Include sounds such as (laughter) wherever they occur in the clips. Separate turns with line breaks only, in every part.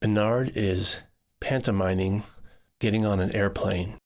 Bernard is pantomiming getting on an airplane.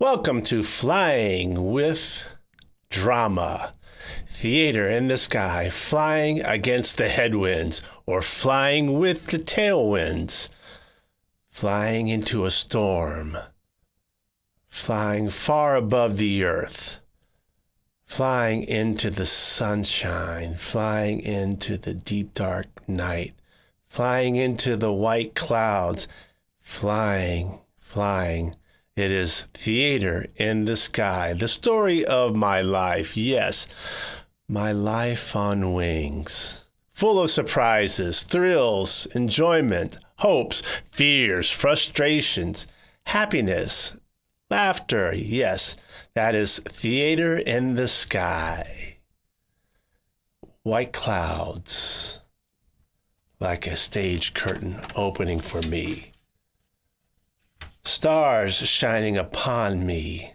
Welcome to Flying with Drama. Theater in the sky, flying against the headwinds, or flying with the tailwinds, flying into a storm, flying far above the earth, flying into the sunshine, flying into the deep dark night, flying into the white clouds, flying, flying it is theater in the sky, the story of my life. Yes, my life on wings, full of surprises, thrills, enjoyment, hopes, fears, frustrations, happiness, laughter. Yes, that is theater in the sky. White clouds, like a stage curtain opening for me stars shining upon me.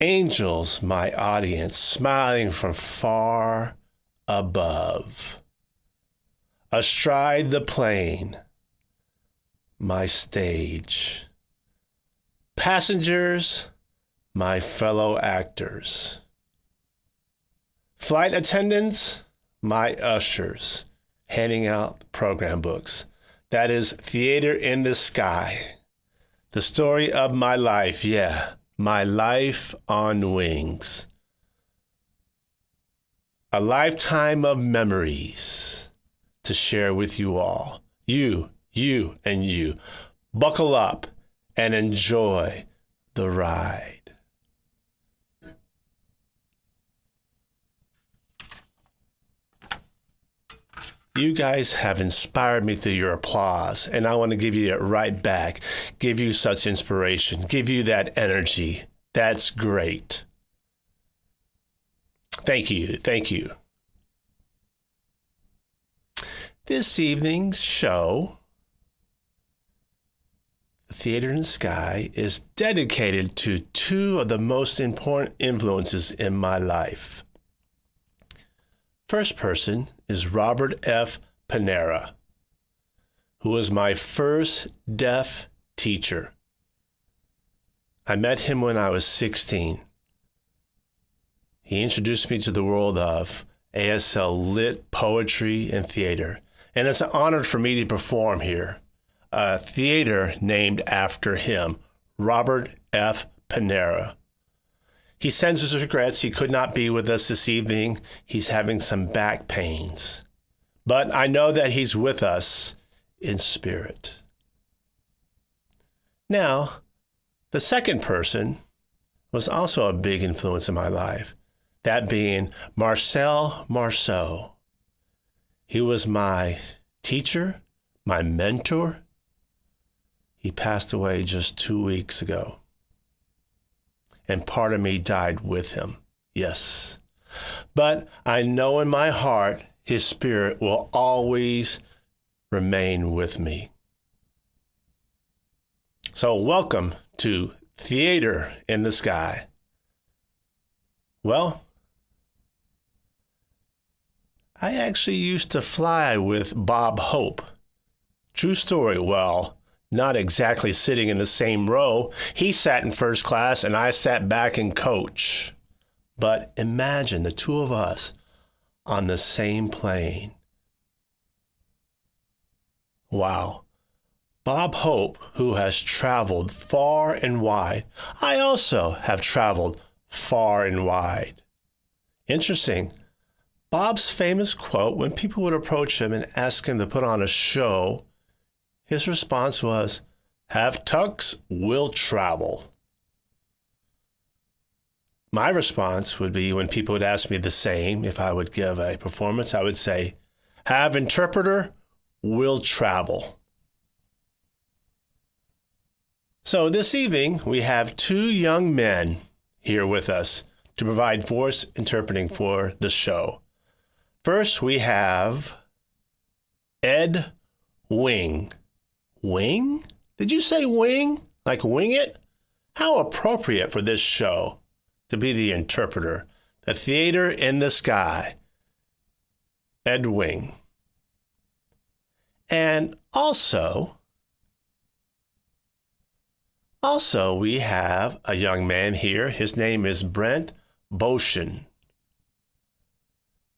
Angels, my audience, smiling from far above. Astride the plane, my stage. Passengers, my fellow actors. Flight attendants, my ushers, handing out program books. That is Theater in the Sky. The story of my life, yeah, my life on wings. A lifetime of memories to share with you all. You, you, and you. Buckle up and enjoy the ride. You guys have inspired me through your applause, and I want to give you it right back. Give you such inspiration, give you that energy. That's great. thank you. Thank you. This evening's show, The Theater in the Sky, is dedicated to two of the most important influences in my life. First person is Robert F. Panara, who was my first deaf teacher. I met him when I was 16. He introduced me to the world of ASL lit poetry and theater, and it's an honor for me to perform here. A theater named after him, Robert F. Panara. He sends his regrets he could not be with us this evening. He's having some back pains. But I know that he's with us in spirit. Now, the second person was also a big influence in my life, that being Marcel Marceau. He was my teacher, my mentor. He passed away just two weeks ago and part of me died with him. Yes. But I know in my heart his spirit will always remain with me. So, welcome to Theater in the Sky. Well, I actually used to fly with Bob Hope. True story. Well, not exactly sitting in the same row. He sat in first class and I sat back in coach. But imagine the two of us on the same plane. Wow. Bob Hope, who has traveled far and wide, I also have traveled far and wide. Interesting. Bob's famous quote when people would approach him and ask him to put on a show his response was, Have tux, will travel. My response would be when people would ask me the same, if I would give a performance, I would say, Have interpreter, will travel. So this evening, we have two young men here with us to provide voice interpreting for the show. First, we have Ed Wing. Wing? Did you say wing? Like wing it? How appropriate for this show to be the interpreter. The theater in the sky. Ed Wing. And also, also we have a young man here. His name is Brent Boshin.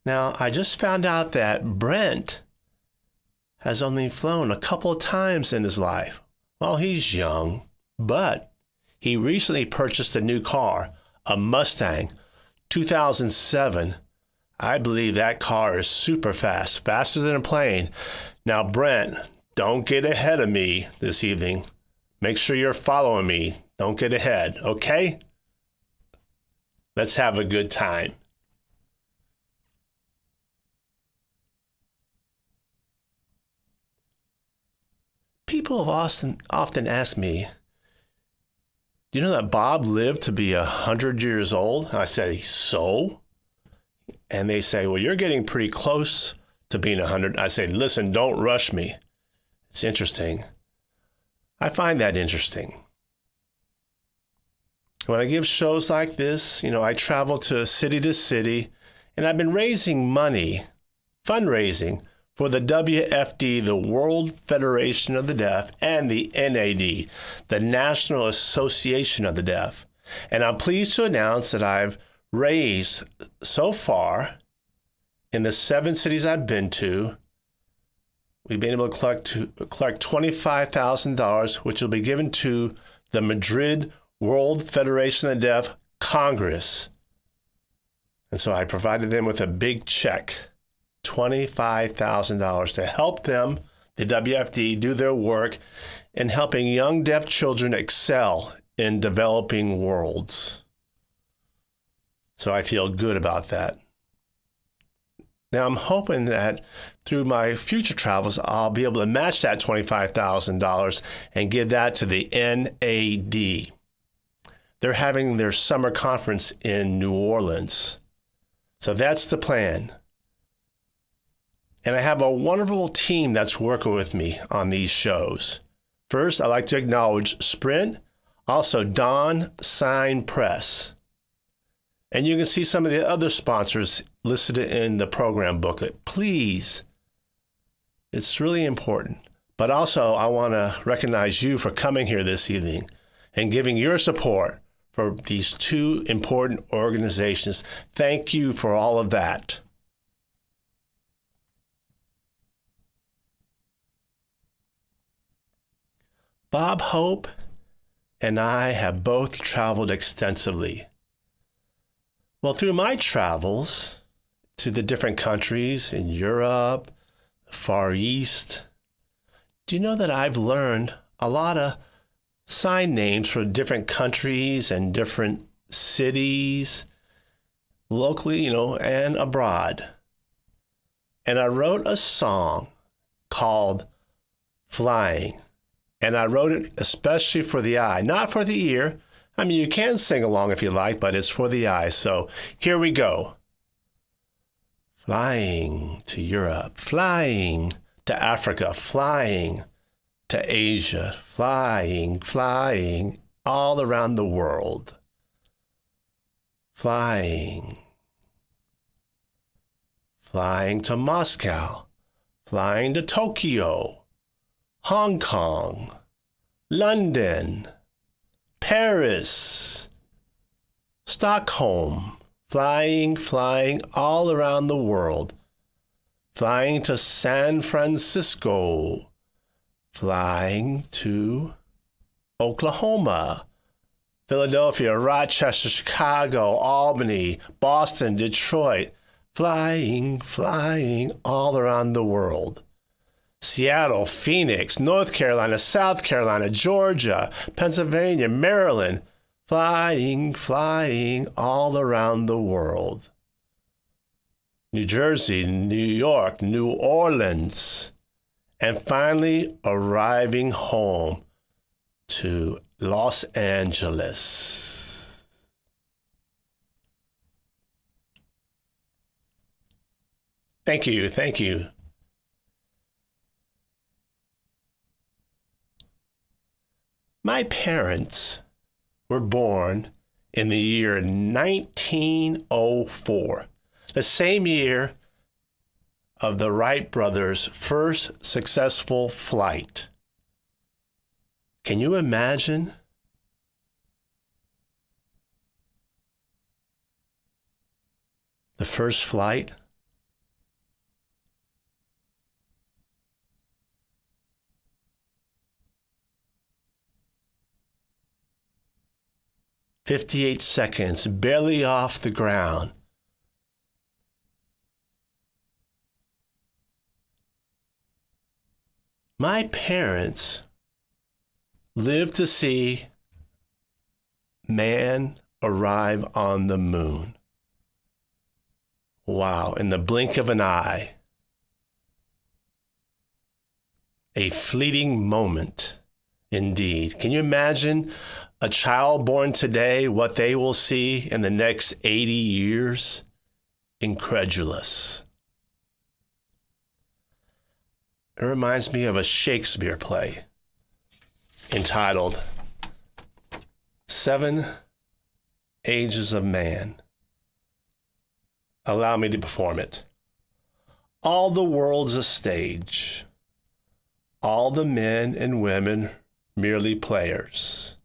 Now, I just found out that Brent has only flown a couple of times in his life. Well, he's young, but he recently purchased a new car, a Mustang 2007. I believe that car is super fast, faster than a plane. Now, Brent, don't get ahead of me this evening. Make sure you're following me. Don't get ahead, okay? Let's have a good time. People have often often asked me, "Do you know that Bob lived to be a hundred years old?" I say, "So," and they say, "Well, you're getting pretty close to being a hundred." I say, "Listen, don't rush me. It's interesting. I find that interesting." When I give shows like this, you know, I travel to city to city, and I've been raising money, fundraising for the WFD, the World Federation of the Deaf, and the NAD, the National Association of the Deaf. And I'm pleased to announce that I've raised so far in the seven cities I've been to, we've been able to collect, to, collect $25,000, which will be given to the Madrid World Federation of the Deaf Congress. And so I provided them with a big check. $25,000 to help them, the WFD, do their work in helping young deaf children excel in developing worlds. So I feel good about that. Now I'm hoping that through my future travels, I'll be able to match that $25,000 and give that to the NAD. They're having their summer conference in New Orleans. So that's the plan. And I have a wonderful team that's working with me on these shows. First, I'd like to acknowledge Sprint, also Don Sign Press. And you can see some of the other sponsors listed in the program booklet. Please, it's really important. But also, I want to recognize you for coming here this evening and giving your support for these two important organizations. Thank you for all of that. Bob Hope and I have both traveled extensively. Well, through my travels to the different countries in Europe, the Far East, do you know that I've learned a lot of sign names for different countries and different cities, locally, you know, and abroad? And I wrote a song called Flying. And I wrote it especially for the eye, not for the ear. I mean, you can sing along if you like, but it's for the eye. So here we go. Flying to Europe, flying to Africa, flying to Asia, flying, flying all around the world. Flying. Flying to Moscow, flying to Tokyo, Hong Kong, London, Paris, Stockholm, flying, flying all around the world, flying to San Francisco, flying to Oklahoma, Philadelphia, Rochester, Chicago, Albany, Boston, Detroit, flying, flying all around the world. Seattle, Phoenix, North Carolina, South Carolina, Georgia, Pennsylvania, Maryland, flying, flying all around the world. New Jersey, New York, New Orleans, and finally arriving home to Los Angeles. Thank you, thank you. My parents were born in the year 1904, the same year of the Wright brothers' first successful flight. Can you imagine? The first flight 58 seconds, barely off the ground. My parents lived to see man arrive on the moon. Wow, in the blink of an eye. A fleeting moment, indeed. Can you imagine a child born today, what they will see in the next 80 years? Incredulous. It reminds me of a Shakespeare play entitled Seven Ages of Man. Allow me to perform it. All the world's a stage. All the men and women merely players.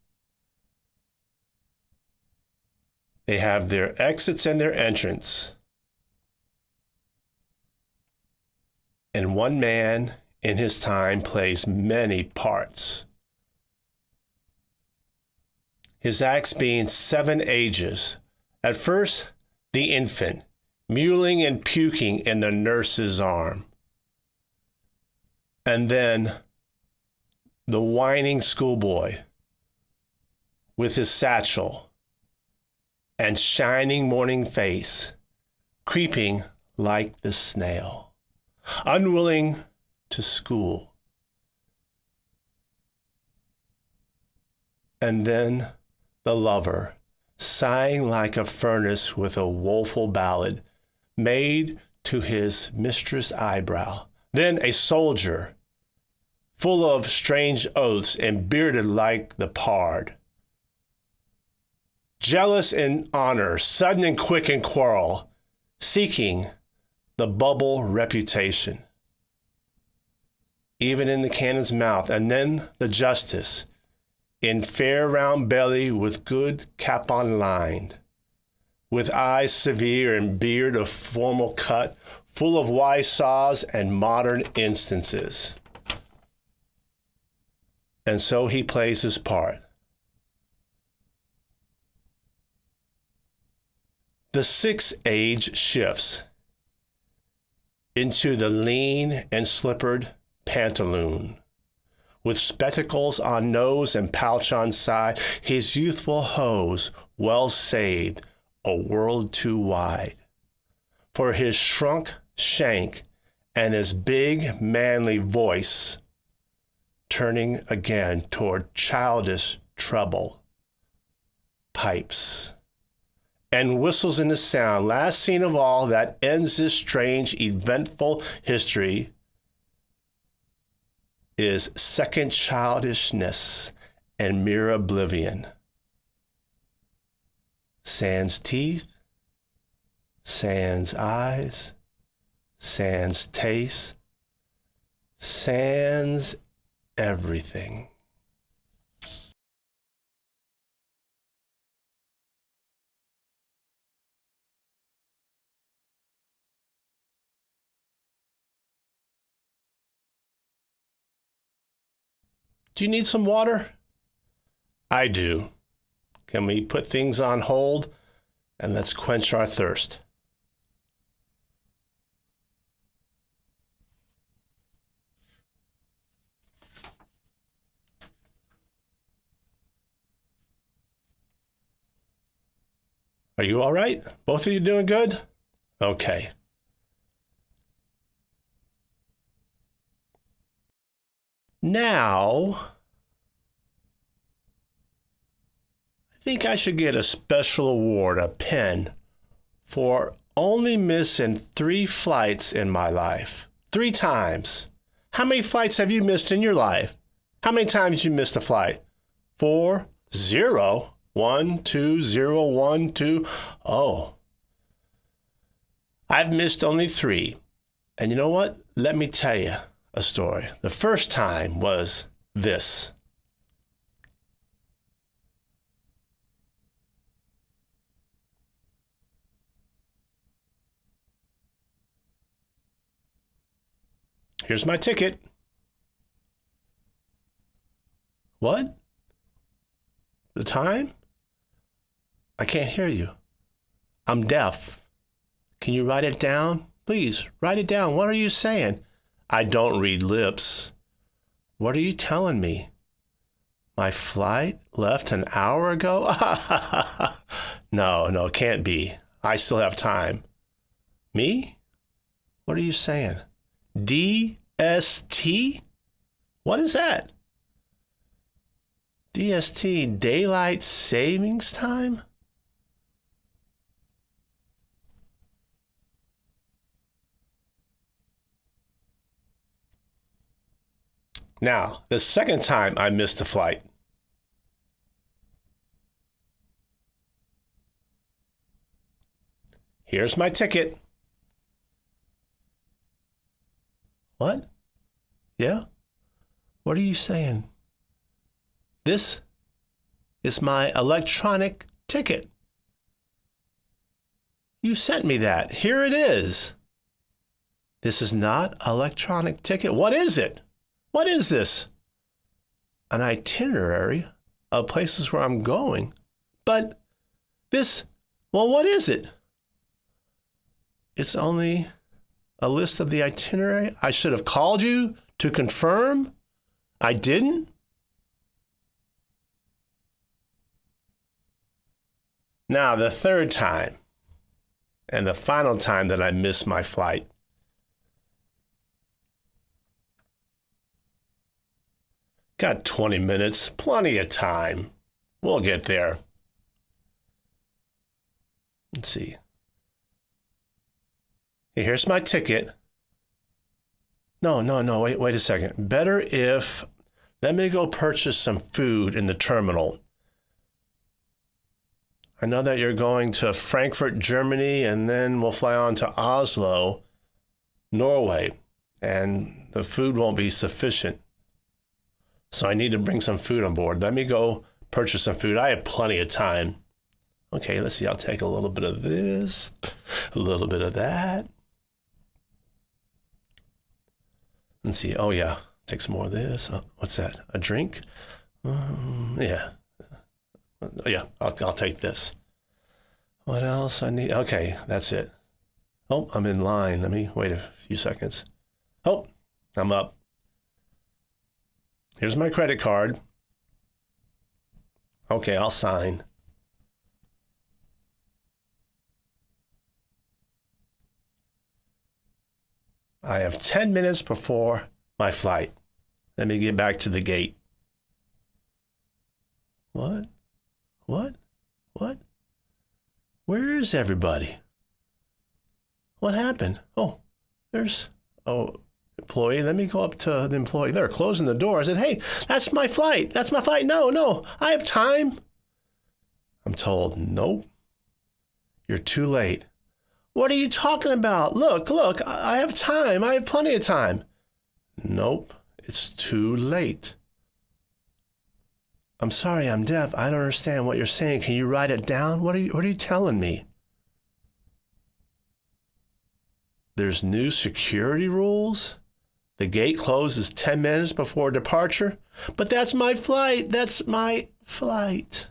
They have their exits and their entrance. And one man in his time plays many parts. His acts being seven ages. At first, the infant, mewling and puking in the nurse's arm. And then the whining schoolboy with his satchel and shining morning face, creeping like the snail, unwilling to school. And then the lover, sighing like a furnace with a woeful ballad, made to his mistress' eyebrow. Then a soldier, full of strange oaths and bearded like the pard. Jealous in honor, sudden and quick in quarrel, seeking the bubble reputation. Even in the cannon's mouth, and then the justice, in fair round belly with good capon lined, with eyes severe and beard of formal cut, full of wise saws and modern instances. And so he plays his part. The sixth age shifts into the lean and slippered pantaloon. With spectacles on nose and pouch on side, his youthful hose well saved, a world too wide. For his shrunk shank and his big manly voice turning again toward childish treble pipes and whistles in the sound last scene of all that ends this strange eventful history is second childishness and mere oblivion sans teeth sans eyes sans taste, sans everything. Do you need some water? I do. Can we put things on hold and let's quench our thirst? Are you all right? Both of you doing good? Okay. Now, I think I should get a special award, a pen, for only missing three flights in my life. Three times. How many flights have you missed in your life? How many times you missed a flight? Four? Zero? One, two, zero, one, two. Oh. I've missed only three. And you know what? Let me tell you a story. The first time was this. Here's my ticket. What? The time? I can't hear you. I'm deaf. Can you write it down? Please, write it down. What are you saying? I don't read lips. What are you telling me? My flight left an hour ago? (laughs) no, no, it can't be. I still have time. Me? What are you saying? DST? What is that? DST, Daylight Savings Time? Now, the second time I missed a flight, here's my ticket. What? Yeah? What are you saying? This is my electronic ticket. You sent me that. Here it is. This is not electronic ticket. What is it? What is this? An itinerary of places where I'm going. But this, well, what is it? It's only a list of the itinerary. I should have called you to confirm. I didn't. Now, the third time and the final time that I missed my flight, Got 20 minutes, plenty of time. We'll get there. Let's see. Here's my ticket. No, no, no, wait, wait a second. Better if let me go purchase some food in the terminal. I know that you're going to Frankfurt, Germany, and then we'll fly on to Oslo, Norway, and the food won't be sufficient. So I need to bring some food on board. Let me go purchase some food. I have plenty of time. Okay, let's see. I'll take a little bit of this, a little bit of that. Let's see. Oh, yeah. Take some more of this. Uh, what's that? A drink? Um, yeah. Yeah, I'll, I'll take this. What else I need? Okay, that's it. Oh, I'm in line. Let me wait a few seconds. Oh, I'm up. Here's my credit card. Okay, I'll sign. I have 10 minutes before my flight. Let me get back to the gate. What? What? What? Where is everybody? What happened? Oh, there's, oh, employee. Let me go up to the employee. They're closing the door. I said, hey, that's my flight. That's my flight. No, no, I have time. I'm told, nope, you're too late. What are you talking about? Look, look, I have time. I have plenty of time. Nope, it's too late. I'm sorry, I'm deaf. I don't understand what you're saying. Can you write it down? What are you, what are you telling me? There's new security rules? The gate closes 10 minutes before departure? But that's my flight. That's my flight.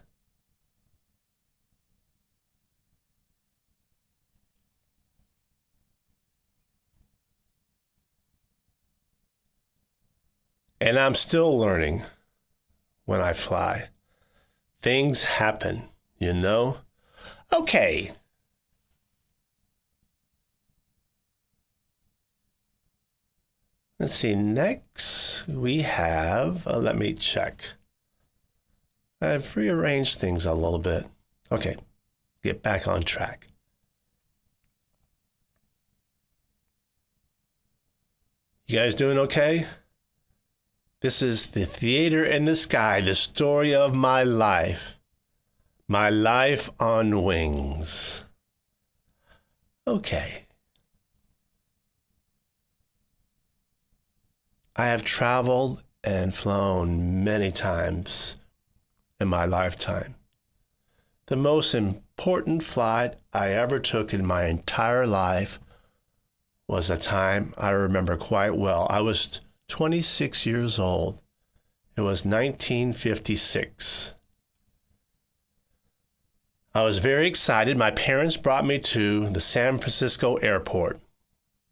And I'm still learning when I fly. Things happen, you know? Okay. Let's see, next we have, uh, let me check. I've rearranged things a little bit. Okay, get back on track. You guys doing okay? This is the theater in the sky, the story of my life. My life on wings. Okay. I have traveled and flown many times in my lifetime. The most important flight I ever took in my entire life was a time I remember quite well. I was 26 years old. It was 1956. I was very excited. My parents brought me to the San Francisco airport.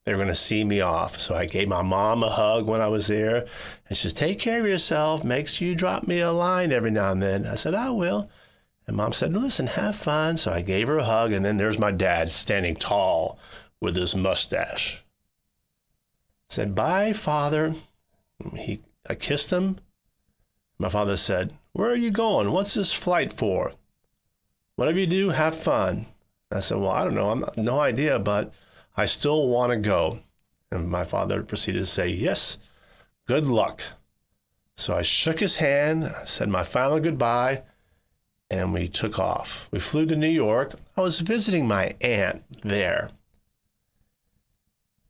They were going to see me off. So I gave my mom a hug when I was there. And she said, Take care of yourself. Make sure you drop me a line every now and then. I said, I will. And mom said, Listen, have fun. So I gave her a hug. And then there's my dad standing tall with his mustache. I said, Bye, father. He, I kissed him. My father said, Where are you going? What's this flight for? Whatever you do, have fun. I said, Well, I don't know. I'm no idea, but I still want to go. And my father proceeded to say, Yes, good luck. So I shook his hand, said my final goodbye, and we took off. We flew to New York. I was visiting my aunt there,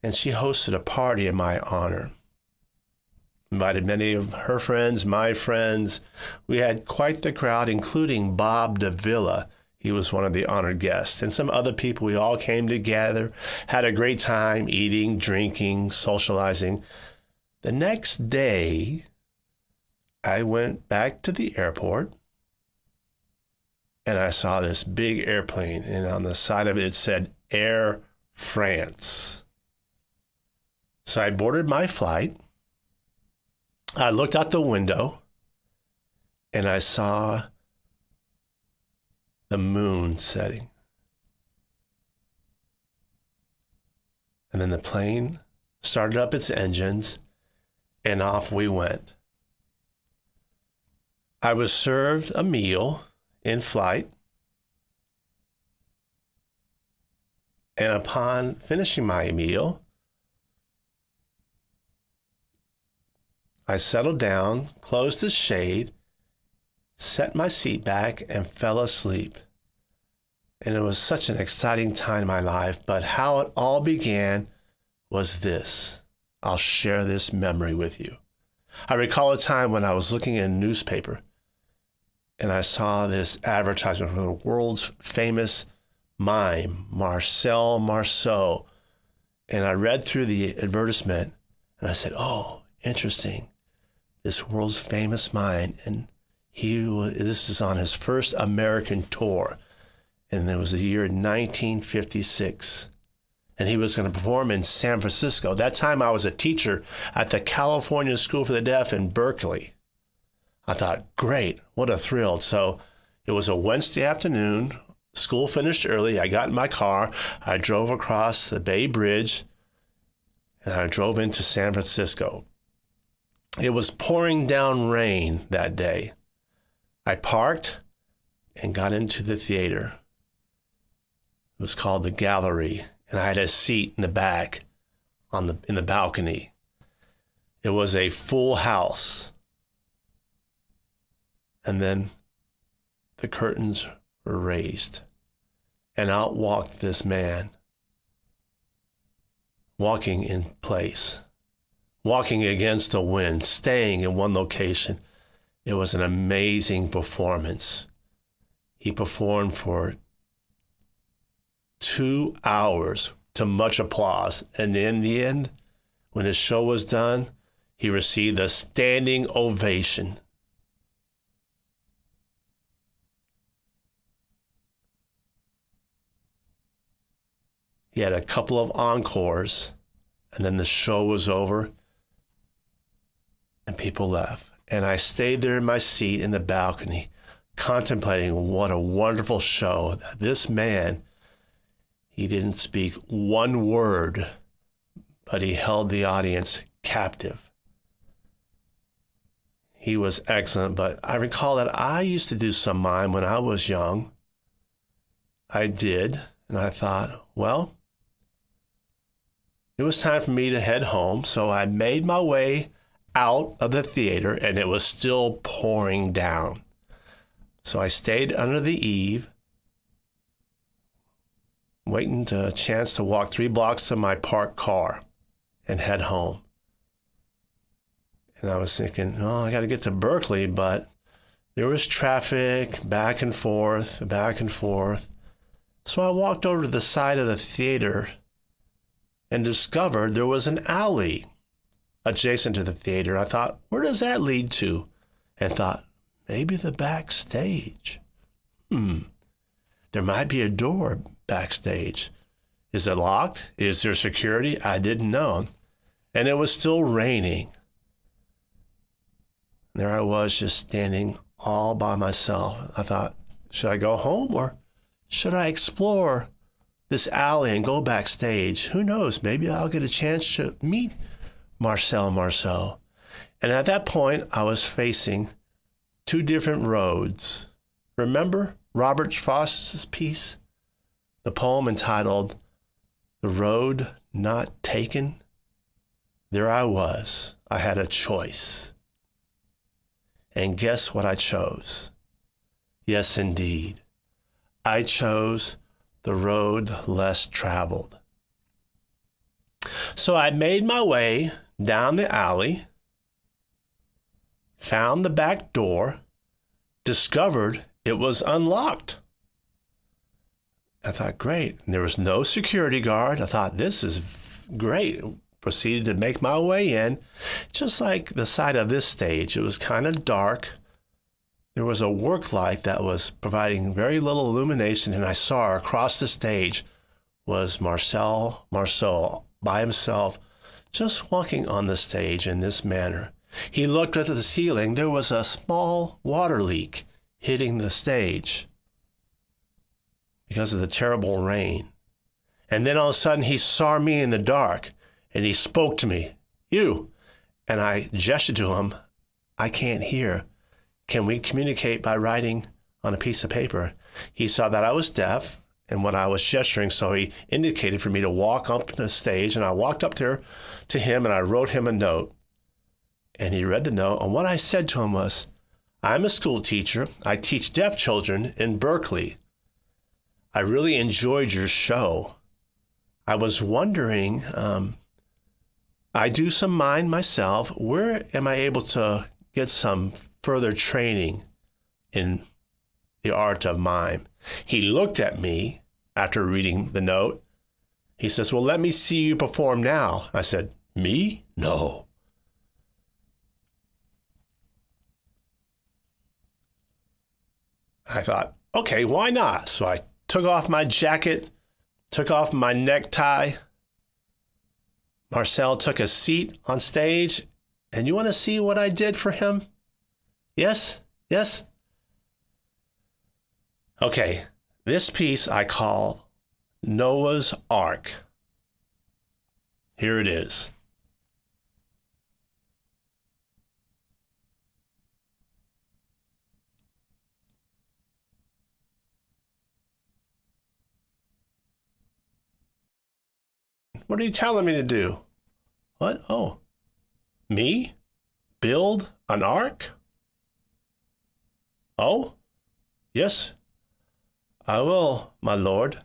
and she hosted a party in my honor invited many of her friends, my friends. We had quite the crowd, including Bob Davila. He was one of the honored guests, and some other people. We all came together, had a great time eating, drinking, socializing. The next day, I went back to the airport and I saw this big airplane, and on the side of it, it said Air France. So I boarded my flight I looked out the window and I saw the moon setting. And then the plane started up its engines and off we went. I was served a meal in flight. And upon finishing my meal, I settled down, closed the shade, set my seat back, and fell asleep. And it was such an exciting time in my life. But how it all began was this. I'll share this memory with you. I recall a time when I was looking in a newspaper and I saw this advertisement from the world's famous mime, Marcel Marceau. And I read through the advertisement and I said, Oh, interesting. This world's famous mime. And he, this is on his first American tour. And it was the year 1956. And he was going to perform in San Francisco. That time I was a teacher at the California School for the Deaf in Berkeley. I thought, great, what a thrill. So it was a Wednesday afternoon School finished early. I got in my car. I drove across the Bay Bridge and I drove into San Francisco. It was pouring down rain that day. I parked and got into the theater. It was called the Gallery, and I had a seat in the back on the in the balcony. It was a full house. And then the curtains were raised, and out walked this man, walking in place, walking against the wind, staying in one location. It was an amazing performance. He performed for two hours to much applause. And in the end, when his show was done, he received a standing ovation. He had a couple of encores, and then the show was over, and people left. And I stayed there in my seat in the balcony, contemplating what a wonderful show. This man, he didn't speak one word, but he held the audience captive. He was excellent, but I recall that I used to do some mime when I was young. I did, and I thought, well, it was time for me to head home, so I made my way out of the theater and it was still pouring down. So I stayed under the eave, waiting to a chance to walk three blocks to my parked car and head home. And I was thinking, oh, I got to get to Berkeley, but there was traffic back and forth, back and forth. So I walked over to the side of the theater and discovered there was an alley adjacent to the theater. I thought, where does that lead to? And thought, maybe the backstage. Hmm. There might be a door backstage. Is it locked? Is there security? I didn't know. And it was still raining. There I was just standing all by myself. I thought, should I go home or should I explore this alley and go backstage. Who knows? Maybe I'll get a chance to meet Marcel Marceau. And at that point, I was facing two different roads. Remember Robert Frost's piece? The poem entitled The Road Not Taken? There I was. I had a choice. And guess what I chose? Yes, indeed. I chose the road less traveled. So I made my way down the alley, found the back door, discovered it was unlocked. I thought, great. And there was no security guard. I thought, this is great. Proceeded to make my way in. Just like the side of this stage, it was kind of dark there was a work light that was providing very little illumination, and I saw across the stage was Marcel Marceau by himself, just walking on the stage in this manner. He looked at the ceiling. There was a small water leak hitting the stage because of the terrible rain. And then all of a sudden, he saw me in the dark and he spoke to me, You. And I gestured to him, I can't hear. Can we communicate by writing on a piece of paper? He saw that I was deaf and what I was gesturing. So he indicated for me to walk up to the stage, and I walked up there to him and I wrote him a note. And he read the note, and what I said to him was, I'm a school teacher. I teach deaf children in Berkeley. I really enjoyed your show. I was wondering, um, I do some mime myself. Where am I able to get some further training in the art of mime? He looked at me after reading the note. He says, Well, let me see you perform now. I said, Me? No. I thought, okay, why not? So I took off my jacket, took off my necktie. Marcel took a seat on stage, and you want to see what I did for him? Yes? Yes? Okay, this piece I call Noah's Ark. Here it is. What are you telling me to do? What? Oh, me? Build an ark? Oh, yes, I will, my lord.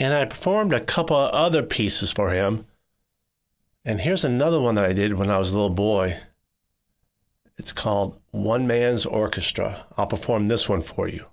And I performed a couple other pieces for him. And here's another one that I did when I was a little boy. It's called One Man's Orchestra. I'll perform this one for you.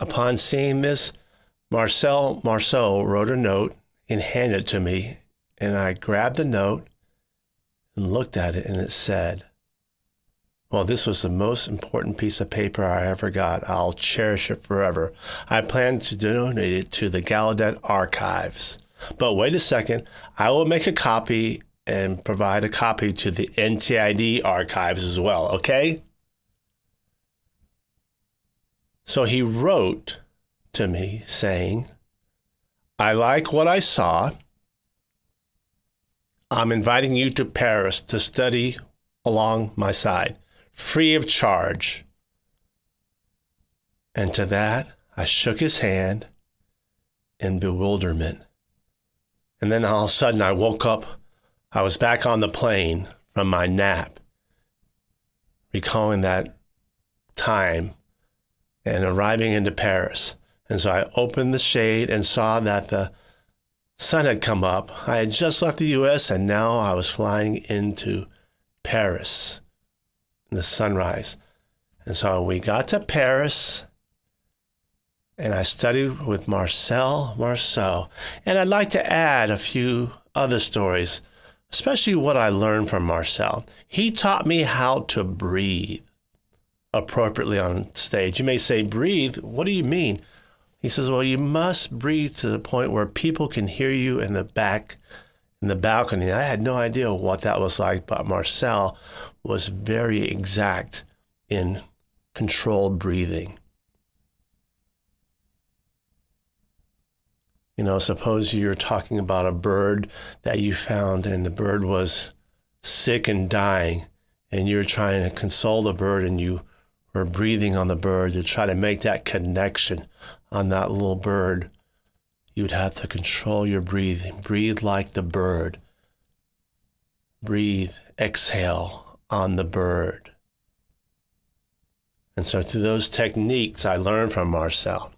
Upon seeing this, Marcel Marceau wrote a note and handed it to me. And I grabbed the note and looked at it, and it said, Well, this was the most important piece of paper I ever got. I'll cherish it forever. I plan to donate it to the Gallaudet Archives. But wait a second, I will make a copy and provide a copy to the NTID archives as well, okay? So he wrote to me saying, I like what I saw. I'm inviting you to Paris to study along my side, free of charge. And to that, I shook his hand in bewilderment. And then all of a sudden, I woke up. I was back on the plane from my nap, recalling that time and arriving into Paris. And so I opened the shade and saw that the sun had come up. I had just left the US and now I was flying into Paris in the sunrise. And so we got to Paris and I studied with Marcel Marceau. And I'd like to add a few other stories, especially what I learned from Marcel. He taught me how to breathe appropriately on stage. You may say, breathe? What do you mean? He says, well, you must breathe to the point where people can hear you in the back, in the balcony. I had no idea what that was like, but Marcel was very exact in controlled breathing. You know, suppose you're talking about a bird that you found and the bird was sick and dying, and you're trying to console the bird and you were breathing on the bird to try to make that connection on that little bird. You'd have to control your breathing. Breathe like the bird. Breathe, exhale on the bird. And so, through those techniques, I learned from Marcel.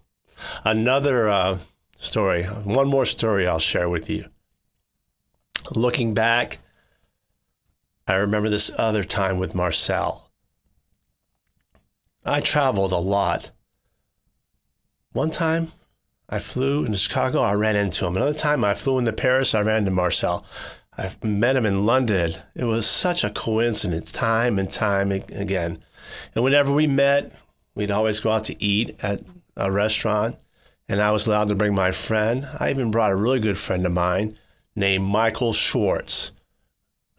Another uh, story, one more story I'll share with you. Looking back, I remember this other time with Marcel. I traveled a lot. One time I flew into Chicago, I ran into him. Another time I flew into Paris, I ran into Marcel. I met him in London. It was such a coincidence, time and time again. And whenever we met, we'd always go out to eat at a restaurant and I was allowed to bring my friend. I even brought a really good friend of mine named Michael Schwartz,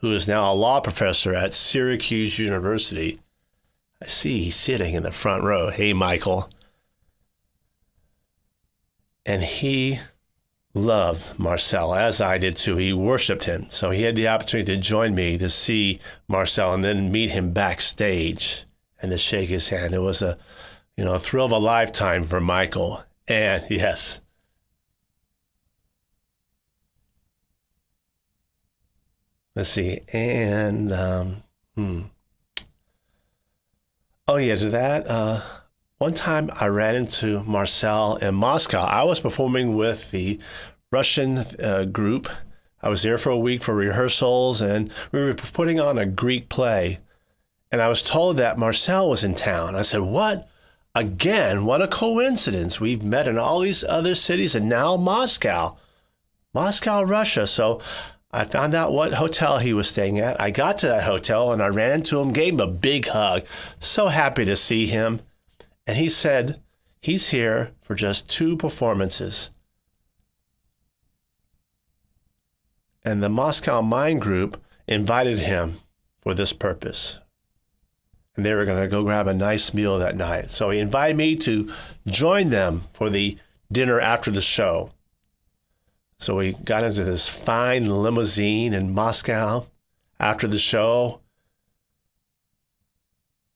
who is now a law professor at Syracuse University. I see he's sitting in the front row. Hey, Michael. And he loved Marcel, as I did too. He worshiped him. So he had the opportunity to join me to see Marcel and then meet him backstage and to shake his hand. It was a, you know, a thrill of a lifetime for Michael. And yes. Let's see. And um, hmm. Oh yeah, to that. Uh, one time I ran into Marcel in Moscow. I was performing with the Russian uh, group. I was there for a week for rehearsals, and we were putting on a Greek play. And I was told that Marcel was in town. I said, "What? Again, what a coincidence. We've met in all these other cities and now Moscow. Moscow, Russia. So I found out what hotel he was staying at. I got to that hotel and I ran into him, gave him a big hug. So happy to see him. And he said he's here for just two performances. And the Moscow Mime Group invited him for this purpose and they were going to go grab a nice meal that night. So he invited me to join them for the dinner after the show. So we got into this fine limousine in Moscow after the show.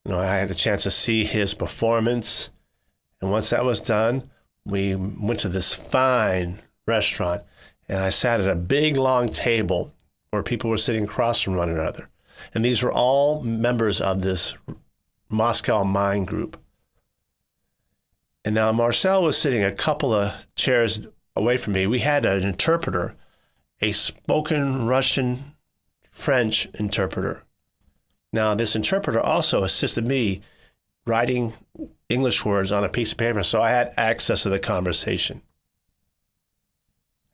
You know, I had a chance to see his performance. And once that was done, we went to this fine restaurant and I sat at a big long table where people were sitting across from one another. And these were all members of this Moscow Mime Group. And now Marcel was sitting a couple of chairs away from me. We had an interpreter, a spoken Russian French interpreter. Now, this interpreter also assisted me writing English words on a piece of paper, so I had access to the conversation.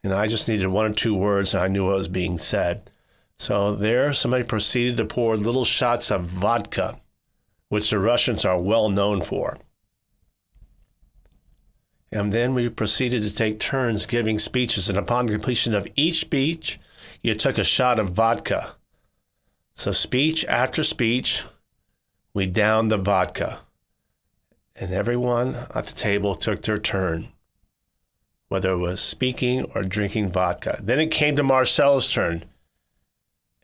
And I just needed one or two words and I knew what was being said. So there, somebody proceeded to pour little shots of vodka, which the Russians are well known for. And then we proceeded to take turns giving speeches. And upon completion of each speech, you took a shot of vodka. So, speech after speech, we downed the vodka. And everyone at the table took their turn, whether it was speaking or drinking vodka. Then it came to Marcel's turn,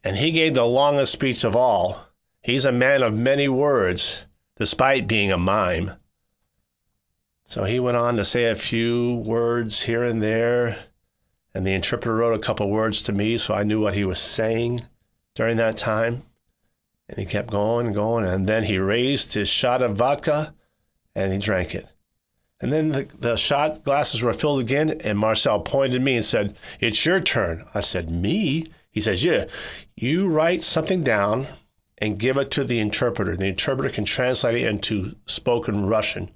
and he gave the longest speech of all. He's a man of many words, despite being a mime. So he went on to say a few words here and there, and the interpreter wrote a couple words to me so I knew what he was saying during that time. And he kept going and going, and then he raised his shot of vodka and he drank it. And then the, the shot glasses were filled again, and Marcel pointed at me and said, It's your turn. I said, Me? He says, Yeah, you write something down and give it to the interpreter. The interpreter can translate it into spoken Russian.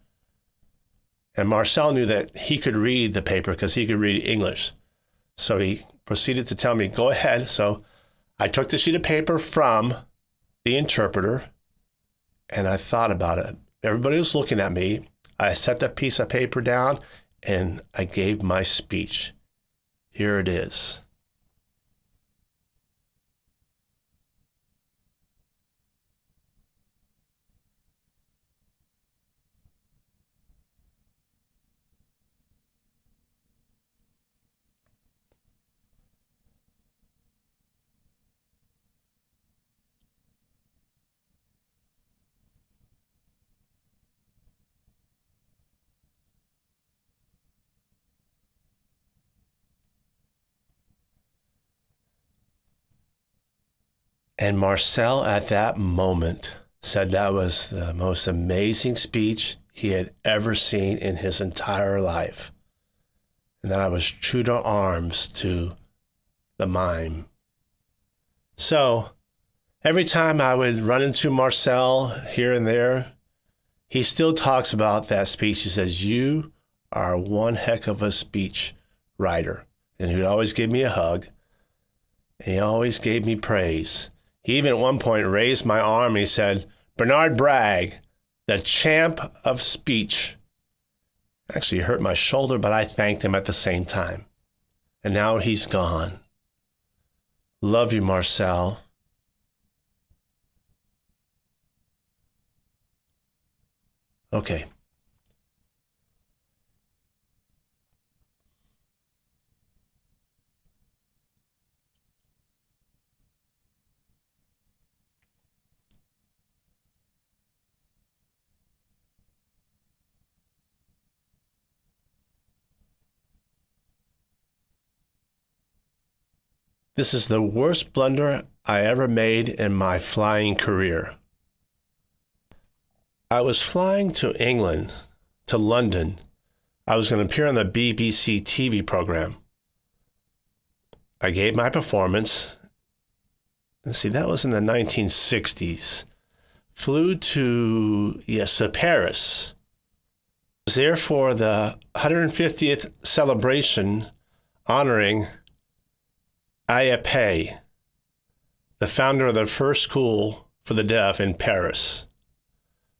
And Marcel knew that he could read the paper because he could read English. So he proceeded to tell me, Go ahead. So I took the sheet of paper from the interpreter and I thought about it. Everybody was looking at me. I set that piece of paper down and I gave my speech. Here it is. And Marcel, at that moment, said that was the most amazing speech he had ever seen in his entire life. And that I was true to arms to the mime. So every time I would run into Marcel here and there, he still talks about that speech. He says, You are one heck of a speech writer. And he would always give me a hug. And he always gave me praise. He even at one point raised my arm and he said, Bernard Bragg, the champ of speech. Actually, he hurt my shoulder, but I thanked him at the same time. And now he's gone. Love you, Marcel. Okay. This is the worst blunder I ever made in my flying career. I was flying to England, to London. I was going to appear on the BBC TV program. I gave my performance. Let's see, that was in the 1960s. Flew to, yes, to Paris. Was there for the 150th celebration honoring Aya the founder of the first school for the deaf in Paris.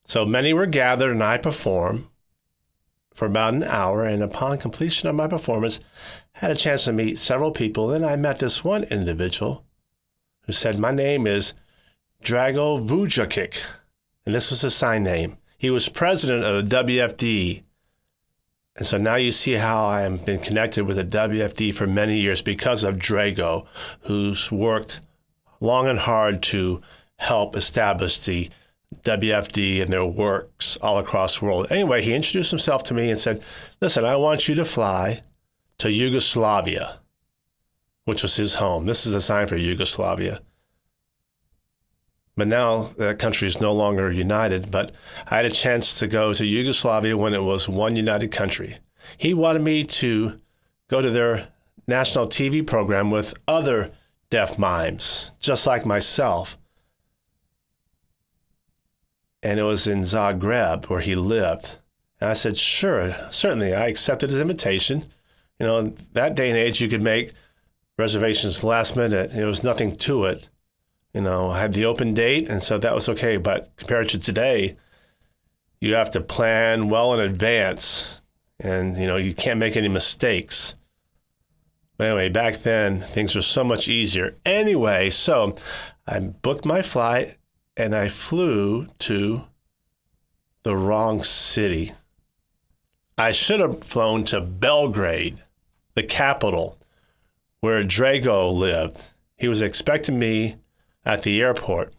So many were gathered and I performed for about an hour. And upon completion of my performance, had a chance to meet several people. Then I met this one individual who said, My name is Drago Vukotic. And this was his sign name. He was president of the WFD and so now you see how I have been connected with the WFD for many years because of Drago, who's worked long and hard to help establish the WFD and their works all across the world. Anyway, he introduced himself to me and said, Listen, I want you to fly to Yugoslavia, which was his home. This is a sign for Yugoslavia. But now that country is no longer united. But I had a chance to go to Yugoslavia when it was one united country. He wanted me to go to their national TV program with other deaf mimes, just like myself. and it was in Zagreb where he lived. And I said, sure, certainly. I accepted his invitation. You know, that day and age, you could make reservations last minute. There was nothing to it. You know, I had the open date, and so that was okay. But compared to today, you have to plan well in advance, and you know you can't make any mistakes. But anyway, back then things were so much easier. Anyway, so I booked my flight and I flew to the wrong city. I should have flown to Belgrade, the capital, where Drago lived. He was expecting me at the airport.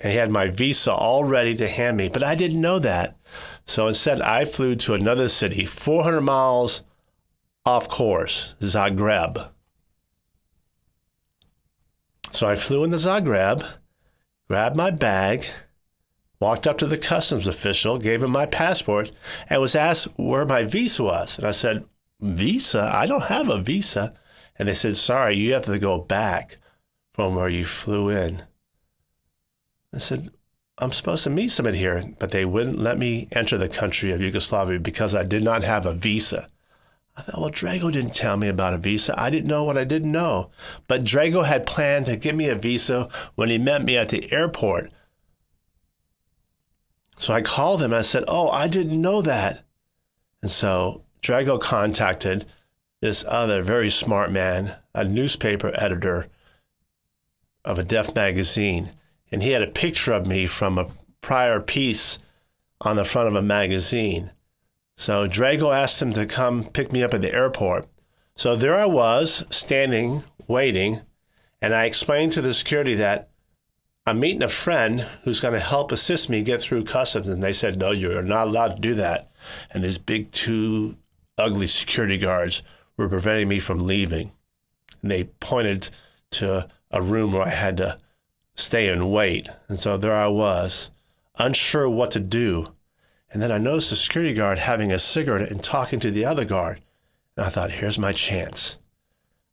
And he had my visa all ready to hand me, but I didn't know that. So instead, I flew to another city, 400 miles off course, Zagreb. So I flew into Zagreb, grabbed my bag, walked up to the customs official, gave him my passport, and was asked where my visa was. And I said, Visa? I don't have a visa. And they said, Sorry, you have to go back from where you flew in. I said, I'm supposed to meet somebody here, but they wouldn't let me enter the country of Yugoslavia because I did not have a visa. I thought, well, Drago didn't tell me about a visa. I didn't know what I didn't know. But Drago had planned to give me a visa when he met me at the airport. So I called him and I said, Oh, I didn't know that. And so Drago contacted this other very smart man, a newspaper editor of a deaf magazine, and he had a picture of me from a prior piece on the front of a magazine. So Drago asked him to come pick me up at the airport. So there I was, standing, waiting, and I explained to the security that I'm meeting a friend who's going to help assist me get through customs. And they said, No, you're not allowed to do that. And these big, two ugly security guards were preventing me from leaving. And they pointed to a room where I had to stay and wait. And so there I was, unsure what to do. And then I noticed the security guard having a cigarette and talking to the other guard. And I thought, here's my chance.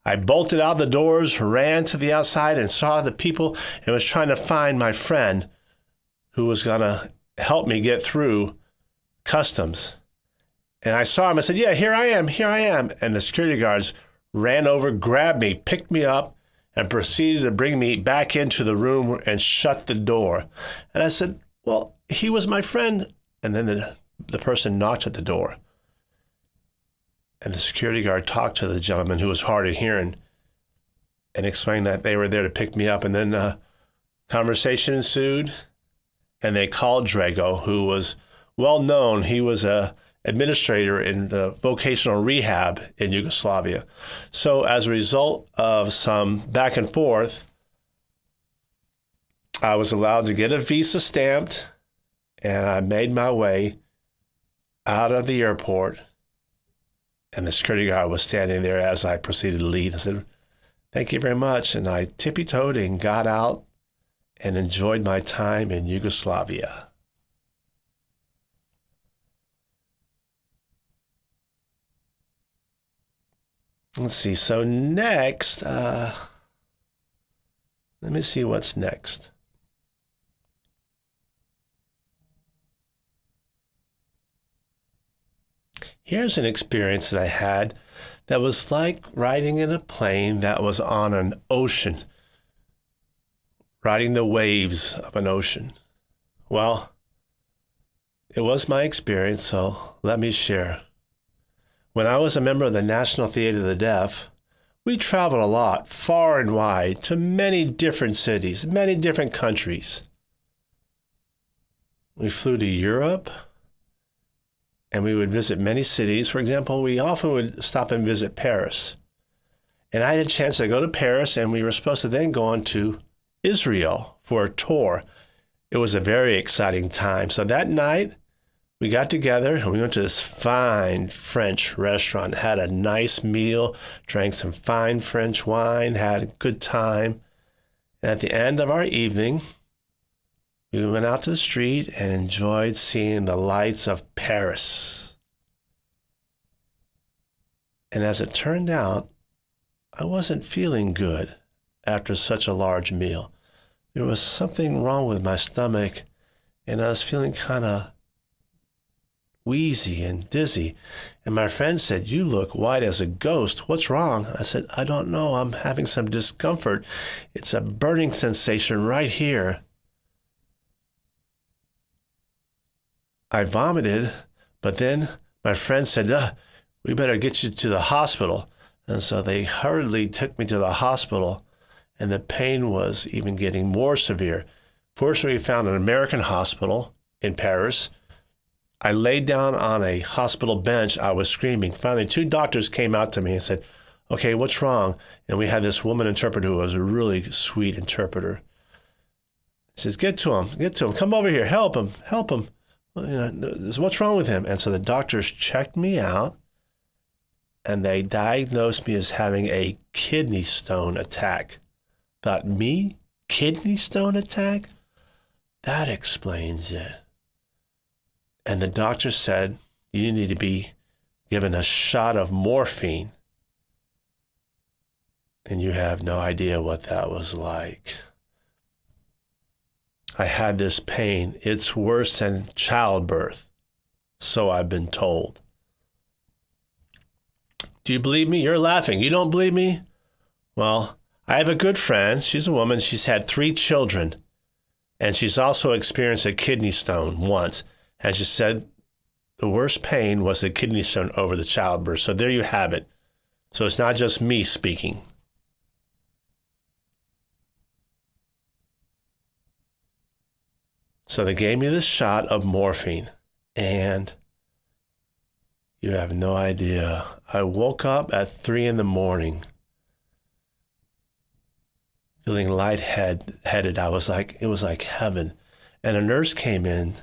I bolted out the doors, ran to the outside, and saw the people and was trying to find my friend who was going to help me get through customs. And I saw him. I said, Yeah, here I am. Here I am. And the security guards ran over, grabbed me, picked me up, and proceeded to bring me back into the room and shut the door. And I said, Well, he was my friend. And then the, the person knocked at the door. And the security guard talked to the gentleman who was hard of hearing and explained that they were there to pick me up. And then a conversation ensued. And they called Drago, who was well known. He was a administrator in the vocational rehab in Yugoslavia. So, as a result of some back and forth, I was allowed to get a visa stamped and I made my way out of the airport. And the security guard was standing there as I proceeded to leave. I said, Thank you very much. And I tippy toed and got out and enjoyed my time in Yugoslavia. Let's see. So next, uh, let me see what's next. Here's an experience that I had that was like riding in a plane that was on an ocean, riding the waves of an ocean. Well, it was my experience, so let me share. When I was a member of the National Theater of the Deaf, we traveled a lot, far and wide, to many different cities, many different countries. We flew to Europe and we would visit many cities. For example, we often would stop and visit Paris. And I had a chance to go to Paris, and we were supposed to then go on to Israel for a tour. It was a very exciting time. So that night, we got together and we went to this fine French restaurant, had a nice meal, drank some fine French wine, had a good time. And at the end of our evening, we went out to the street and enjoyed seeing the lights of Paris. And as it turned out, I wasn't feeling good after such a large meal. There was something wrong with my stomach and I was feeling kind of wheezy and dizzy. And my friend said, You look white as a ghost. What's wrong? I said, I don't know. I'm having some discomfort. It's a burning sensation right here. I vomited, but then my friend said, uh, We better get you to the hospital. And so they hurriedly took me to the hospital, and the pain was even getting more severe. Fortunately, we found an American hospital in Paris. I laid down on a hospital bench. I was screaming. Finally, two doctors came out to me and said, Okay, what's wrong? And we had this woman interpreter who was a really sweet interpreter. He says, Get to him, get to him, come over here, help him, help him you know, what's wrong with him? And so the doctors checked me out and they diagnosed me as having a kidney stone attack. Thought, me? Kidney stone attack? That explains it. And the doctor said, you need to be given a shot of morphine. And you have no idea what that was like. I had this pain. It's worse than childbirth. So I've been told. Do you believe me? You're laughing. You don't believe me? Well, I have a good friend. She's a woman. She's had three children. And she's also experienced a kidney stone once. And she said the worst pain was the kidney stone over the childbirth. So there you have it. So it's not just me speaking. So they gave me this shot of morphine, and you have no idea. I woke up at three in the morning feeling lightheaded. Headed I was like, it was like heaven. And a nurse came in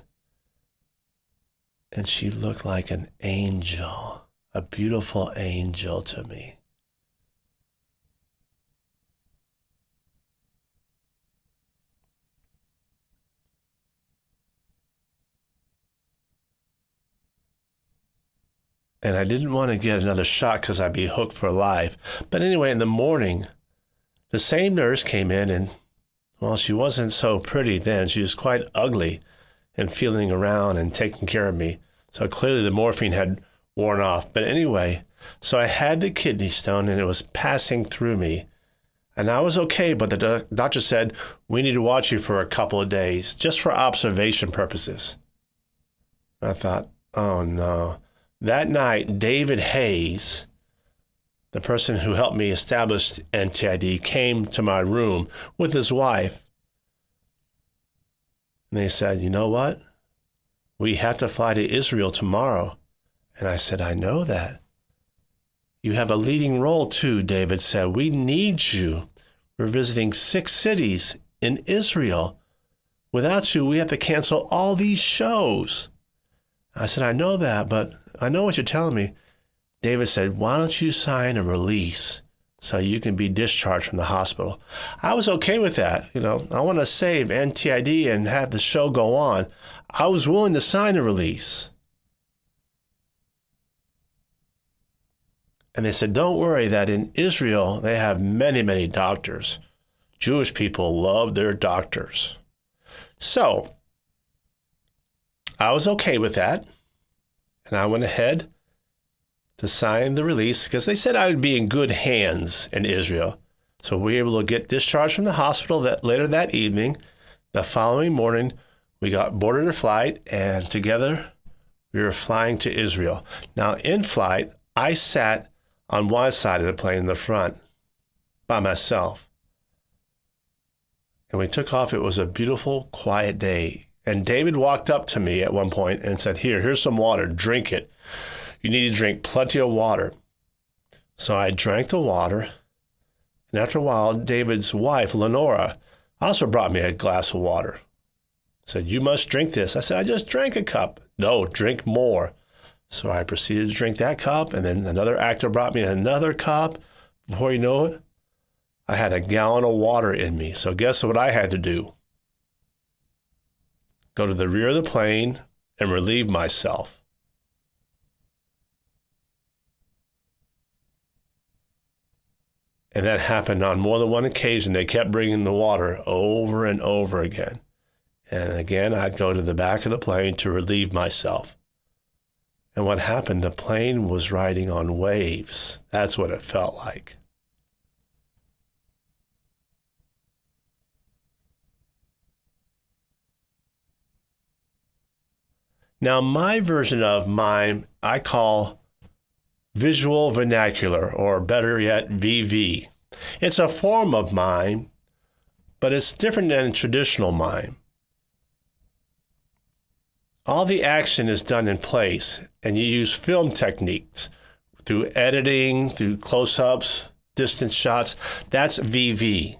and she looked like an angel, a beautiful angel to me. and I didn't want to get another shot because I'd be hooked for life. But anyway, in the morning, the same nurse came in, and well, she wasn't so pretty then. She was quite ugly and feeling around and taking care of me. So clearly the morphine had worn off. But anyway, so I had the kidney stone and it was passing through me. And I was okay, but the do- doctor said, we need to watch you for a couple of days just for observation purposes. I thought, oh no. That night, David Hays, the person who helped me establish NTID, came to my room with his wife. And they said, You know what? We have to fly to Israel tomorrow. And I said, I know that. You have a leading role too, David said. We need you. We're visiting six cities in Israel. Without you, we have to cancel all these shows. I said, I know that, but I know what you're telling me. David said, Why don't you sign a release so you can be discharged from the hospital? I was okay with that. You know, I want to save NTID and have the show go on. I was willing to sign a release. And they said, Don't worry, that in Israel, they have many, many doctors. Jewish people love their doctors. So I was okay with that. And I went ahead to sign the release because they said I would be in good hands in Israel. So we were able to get discharged from the hospital that later that evening. The following morning, we got boarded a flight and together we were flying to Israel. Now, in flight, I sat on one side of the plane in the front by myself. And we took off. It was a beautiful, quiet day. And David walked up to me at one point and said, Here, here's some water, drink it. You need to drink plenty of water. So I drank the water. And after a while, David's wife, Lenora, also brought me a glass of water. Said, You must drink this. I said, I just drank a cup. No, drink more. So I proceeded to drink that cup, and then another actor brought me another cup. Before you know it, I had a gallon of water in me. So guess what I had to do? go to the rear of the plane and relieve myself. And that happened on more than one occasion. They kept bringing the water over and over again. And again, I'd go to the back of the plane to relieve myself. And what happened, the plane was riding on waves. That's what it felt like. Now, my version of mime, I call visual vernacular, or better yet, VV. It's a form of mime, but it's different than traditional mime. All the action is done in place, and you use film techniques through editing, through close ups, distance shots. That's VV.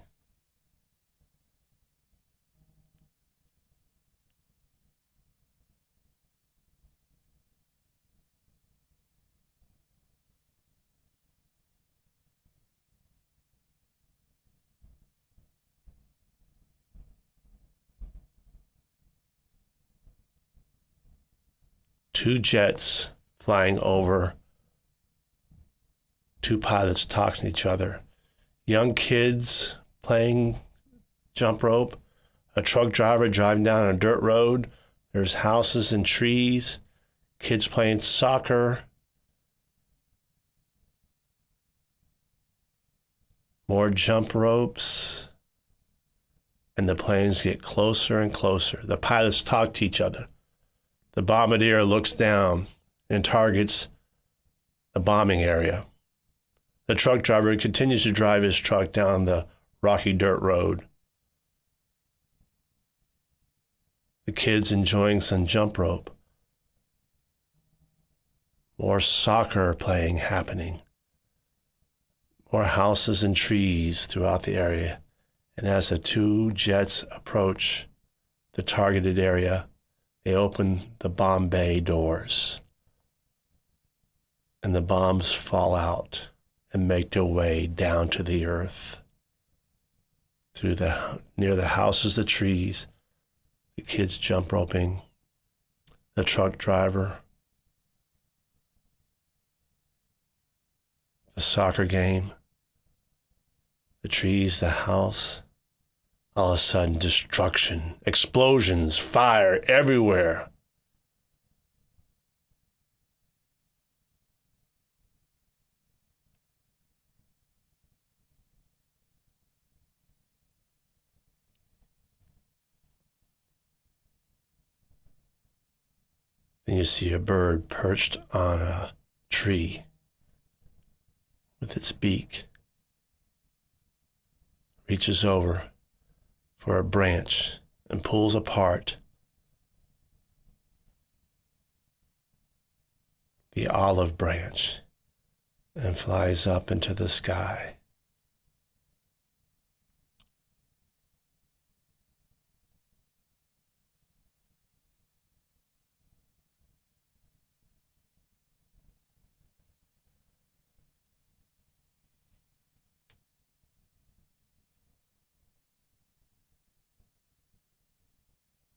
Two jets flying over, two pilots talking to each other, young kids playing jump rope, a truck driver driving down a dirt road. There's houses and trees, kids playing soccer. More jump ropes. And the planes get closer and closer. The pilots talk to each other. The bombardier looks down and targets the bombing area. The truck driver continues to drive his truck down the rocky dirt road. The kids enjoying some jump rope. More soccer playing happening. More houses and trees throughout the area. And as the two jets approach the targeted area, they open the bomb bay doors, and the bombs fall out and make their way down to the earth. Through the near the houses, the trees, the kids jump roping, the truck driver, the soccer game, the trees, the house, all of a sudden, destruction, explosions, fire everywhere. Then you see a bird perched on a tree with its beak, reaches over for a branch and pulls apart the olive branch and flies up into the sky.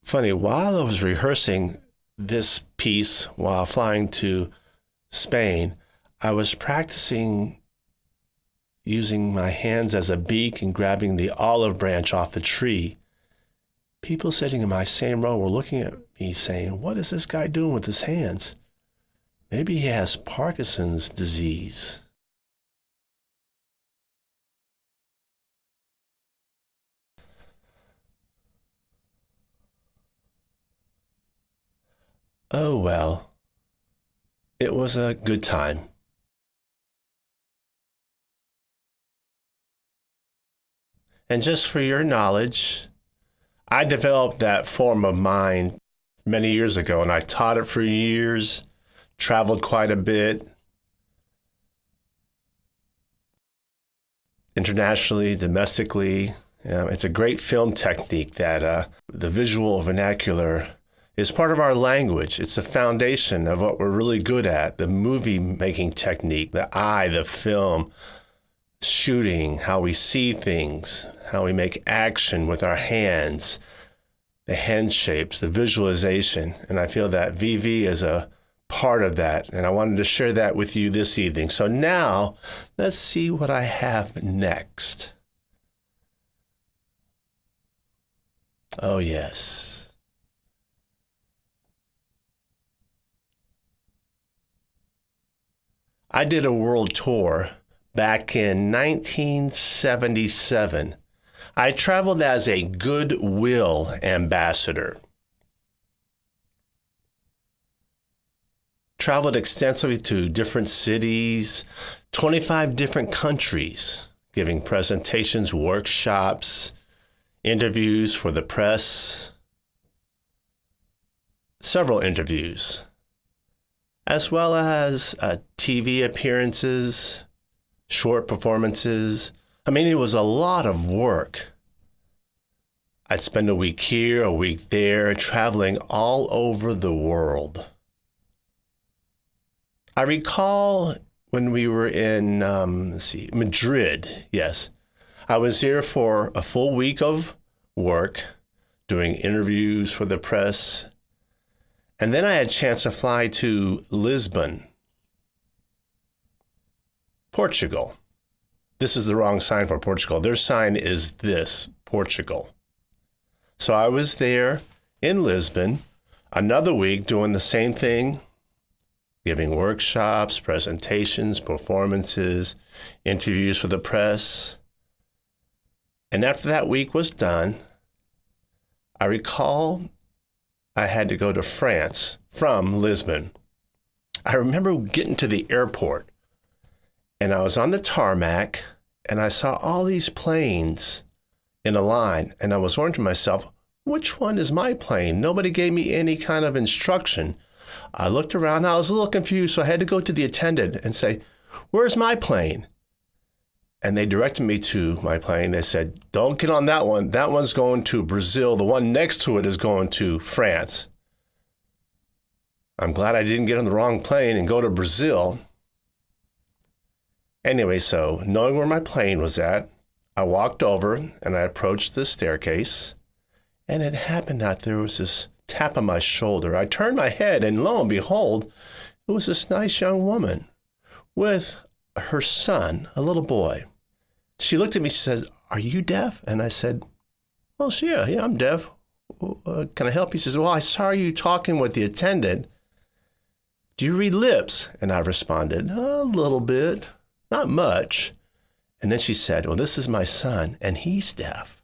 Funny, while I was rehearsing this piece while flying to Spain, I was practicing using my hands as a beak and grabbing the olive branch off the tree. People sitting in my same row were looking at me saying, What is this guy doing with his hands? Maybe he has Parkinson's disease. Oh, well, it was a good time. And just for your knowledge, I developed that form of mime many years ago and I taught it for years, traveled quite a bit, internationally, domestically. it's a great film technique that uh, the visual vernacular is part of our language. It's the foundation of what we're really good at the movie making technique, the eye, the film, shooting, how we see things, how we make action with our hands, the hand shapes, the visualization. And I feel that VV is a part of that. And I wanted to share that with you this evening. So now let's see what I have next. Oh, yes. I did a world tour back in 1977. I traveled as a goodwill ambassador. Traveled extensively to different cities, 25 different countries, giving presentations, workshops, interviews for the press, several interviews, as well as uh, TV appearances, short performances. I mean, it was a lot of work. I'd spend a week here, a week there, traveling all over the world. I recall when we were in, um, let's see, Madrid, yes. I was here for a full week of work, doing interviews for the press. And then I had a chance to fly to Lisbon, Portugal. This is the wrong sign for Portugal. Their sign is this Portugal. So I was there in Lisbon another week doing the same thing, giving workshops, presentations, performances, interviews for the press. And after that week was done, I recall I had to go to France from Lisbon. I remember getting to the airport and I was on the tarmac and I saw all these planes in a line. And I was wondering to myself, which one is my plane? Nobody gave me any kind of instruction. I looked around, I was a little confused, so I had to go to the attendant and say, Where's my plane? And they directed me to my plane. They said, Don't get on that one. That one's going to Brazil. The one next to it is going to France. I'm glad I didn't get on the wrong plane and go to Brazil. Anyway, so knowing where my plane was at, I walked over and I approached the staircase. And it happened that there was this tap on my shoulder. I turned my head, and lo and behold, it was this nice young woman with her son, a little boy. She looked at me, she says, Are you deaf? And I said, Well, yeah, yeah, I'm deaf. Uh, can I help you? She says, Well, I saw you talking with the attendant. Do you read lips? And I responded, A little bit, not much. And then she said, Well, this is my son, and he's deaf.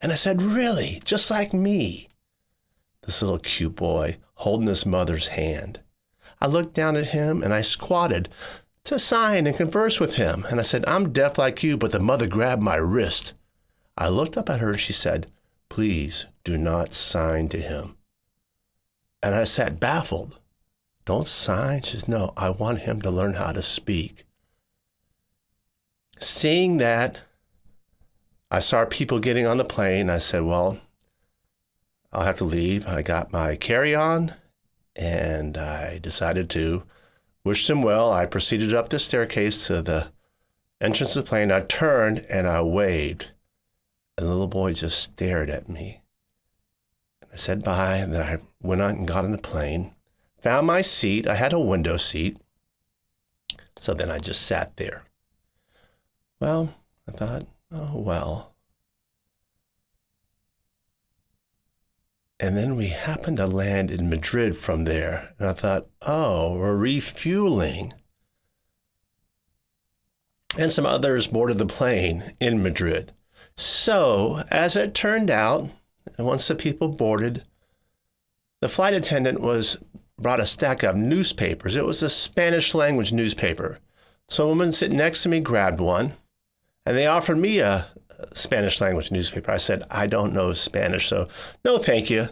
And I said, Really? Just like me? This little cute boy holding his mother's hand. I looked down at him and I squatted to sign and converse with him. And I said, I'm deaf like you, but the mother grabbed my wrist. I looked up at her and she said, Please do not sign to him. And I sat baffled. Don't sign? She says, No, I want him to learn how to speak. Seeing that, I saw people getting on the plane. I said, Well, I'll have to leave. I got my carry on and I decided to Wished him well. I proceeded up the staircase to the entrance of the plane. I turned and I waved. And the little boy just stared at me. And I said bye. And then I went on and got on the plane, found my seat. I had a window seat. So then I just sat there. Well, I thought, oh, well. And then we happened to land in Madrid from there. And I thought, oh, we're refueling. And some others boarded the plane in Madrid. So, as it turned out, once the people boarded, the flight attendant was brought a stack of newspapers. It was a Spanish language newspaper. So a woman sitting next to me grabbed one, and they offered me a, Spanish language newspaper. I said, I don't know Spanish, so no, thank you.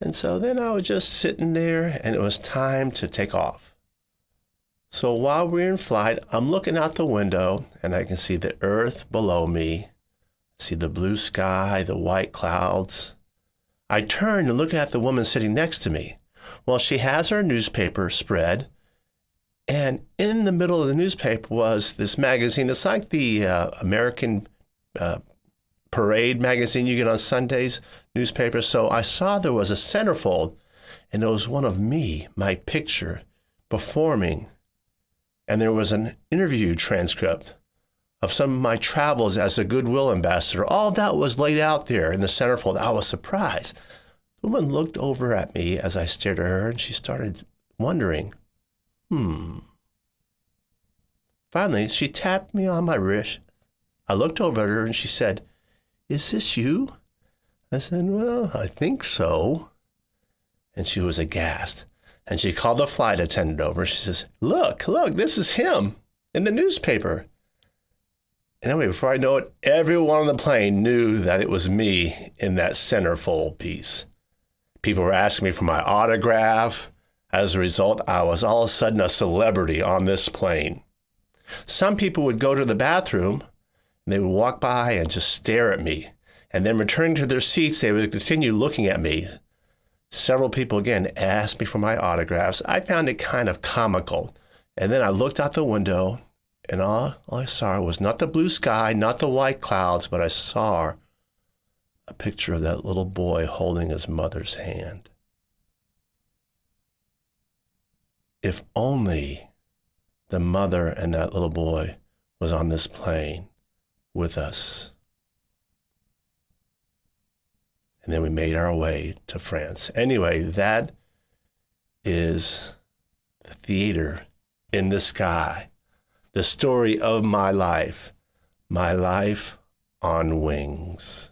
And so then I was just sitting there and it was time to take off. So while we're in flight, I'm looking out the window and I can see the earth below me, see the blue sky, the white clouds. I turn and look at the woman sitting next to me. Well, she has her newspaper spread, and in the middle of the newspaper was this magazine. It's like the uh, American uh, Parade magazine you get on Sundays, newspaper. So I saw there was a centerfold, and it was one of me, my picture, performing. And there was an interview transcript of some of my travels as a Goodwill ambassador. All that was laid out there in the centerfold. I was surprised. The woman looked over at me as I stared at her, and she started wondering, hmm, Finally, she tapped me on my wrist. I looked over at her and she said, Is this you? I said, Well, I think so. And she was aghast. And she called the flight attendant over. She says, Look, look, this is him in the newspaper. And anyway, before I know it, everyone on the plane knew that it was me in that centerfold piece. People were asking me for my autograph. As a result, I was all of a sudden a celebrity on this plane. Some people would go to the bathroom and they would walk by and just stare at me. And then returning to their seats, they would continue looking at me. Several people again asked me for my autographs. I found it kind of comical. And then I looked out the window and all, all I saw was not the blue sky, not the white clouds, but I saw a picture of that little boy holding his mother's hand. If only the mother and that little boy was on this plane with us. And then we made our way to France. Anyway, that is the theater in the sky the story of my life, my life on wings.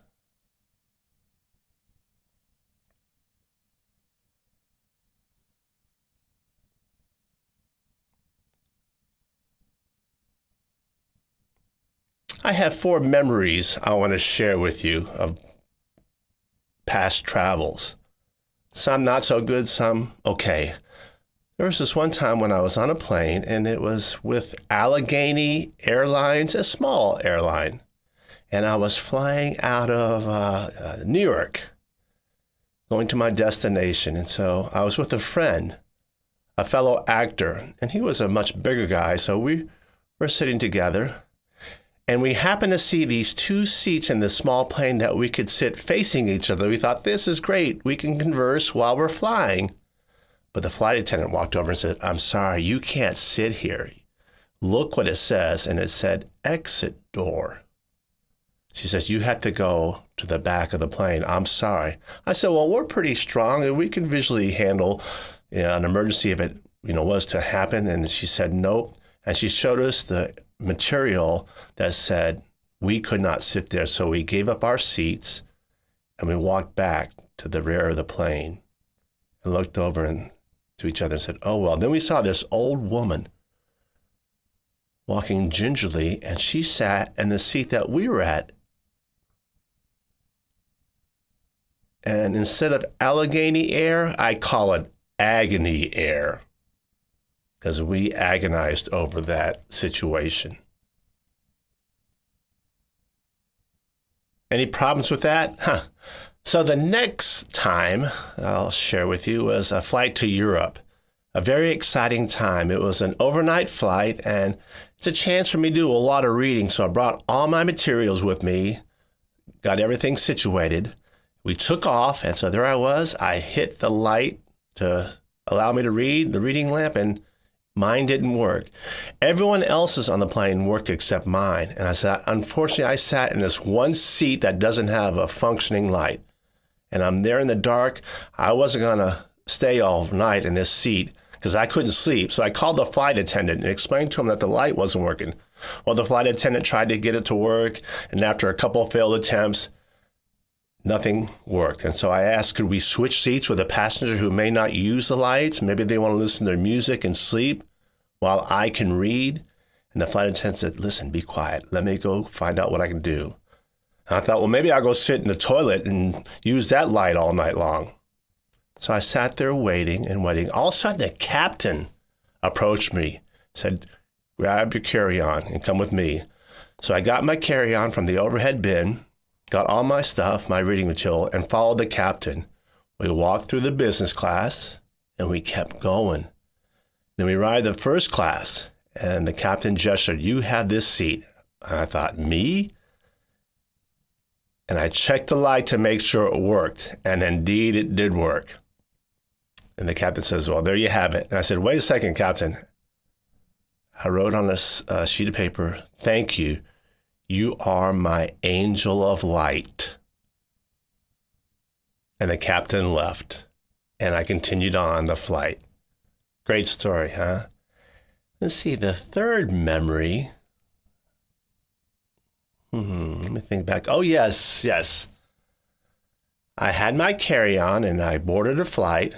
I have four memories I want to share with you of past travels. Some not so good, some okay. There was this one time when I was on a plane and it was with Allegheny Airlines, a small airline. And I was flying out of uh, uh, New York, going to my destination. And so I was with a friend, a fellow actor, and he was a much bigger guy. So we were sitting together and we happened to see these two seats in the small plane that we could sit facing each other. We thought, this is great. We can converse while we're flying. But the flight attendant walked over and said, I'm sorry, you can't sit here. Look what it says. And it said, exit door. She says, You have to go to the back of the plane. I'm sorry. I said, Well, we're pretty strong and we can visually handle you know, an emergency if it you know, was to happen. And she said, Nope. And she showed us the material that said we could not sit there. So we gave up our seats and we walked back to the rear of the plane and looked over and to each other and said, Oh, well. Then we saw this old woman walking gingerly, and she sat in the seat that we were at. And instead of Allegheny air, I call it agony air because we agonized over that situation. Any problems with that? Huh. So the next time I'll share with you was a flight to Europe. A very exciting time. It was an overnight flight and it's a chance for me to do a lot of reading. So I brought all my materials with me, got everything situated. We took off and so there I was. I hit the light to allow me to read, the reading lamp, and mine didn't work. Everyone else's on the plane worked except mine. And I said, unfortunately, I sat in this one seat that doesn't have a functioning light and I'm there in the dark. I wasn't going to stay all night in this seat because I couldn't sleep. So I called the flight attendant and explained to him that the light wasn't working. Well, the flight attendant tried to get it to work, and after a couple failed attempts, nothing worked. And so I asked, could we switch seats with a passenger who may not use the lights? Maybe they want to listen to their music and sleep while I can read. And the flight attendant said, listen, be quiet. Let me go find out what I can do. I thought, well, maybe I'll go sit in the toilet and use that light all night long. So I sat there waiting and waiting. All of a sudden, the captain approached me, said, grab your carry-on and come with me. So I got my carry-on from the overhead bin, got all my stuff, my reading material, and followed the captain. We walked through the business class and we kept going. Then we arrived at first class and the captain gestured, you have this seat. And I thought, me? and I checked the light to make sure it worked. And indeed, it did work. And the captain says, Well, there you have it. And I said, Wait a second, Captain. I wrote on a uh, sheet of paper, Thank you. You are my angel of light. And the captain left, and I continued on the flight. Great story, huh? Let's see, the third memory. Hmm, let me think back. Oh, yes, yes. I had my carry on and I boarded a flight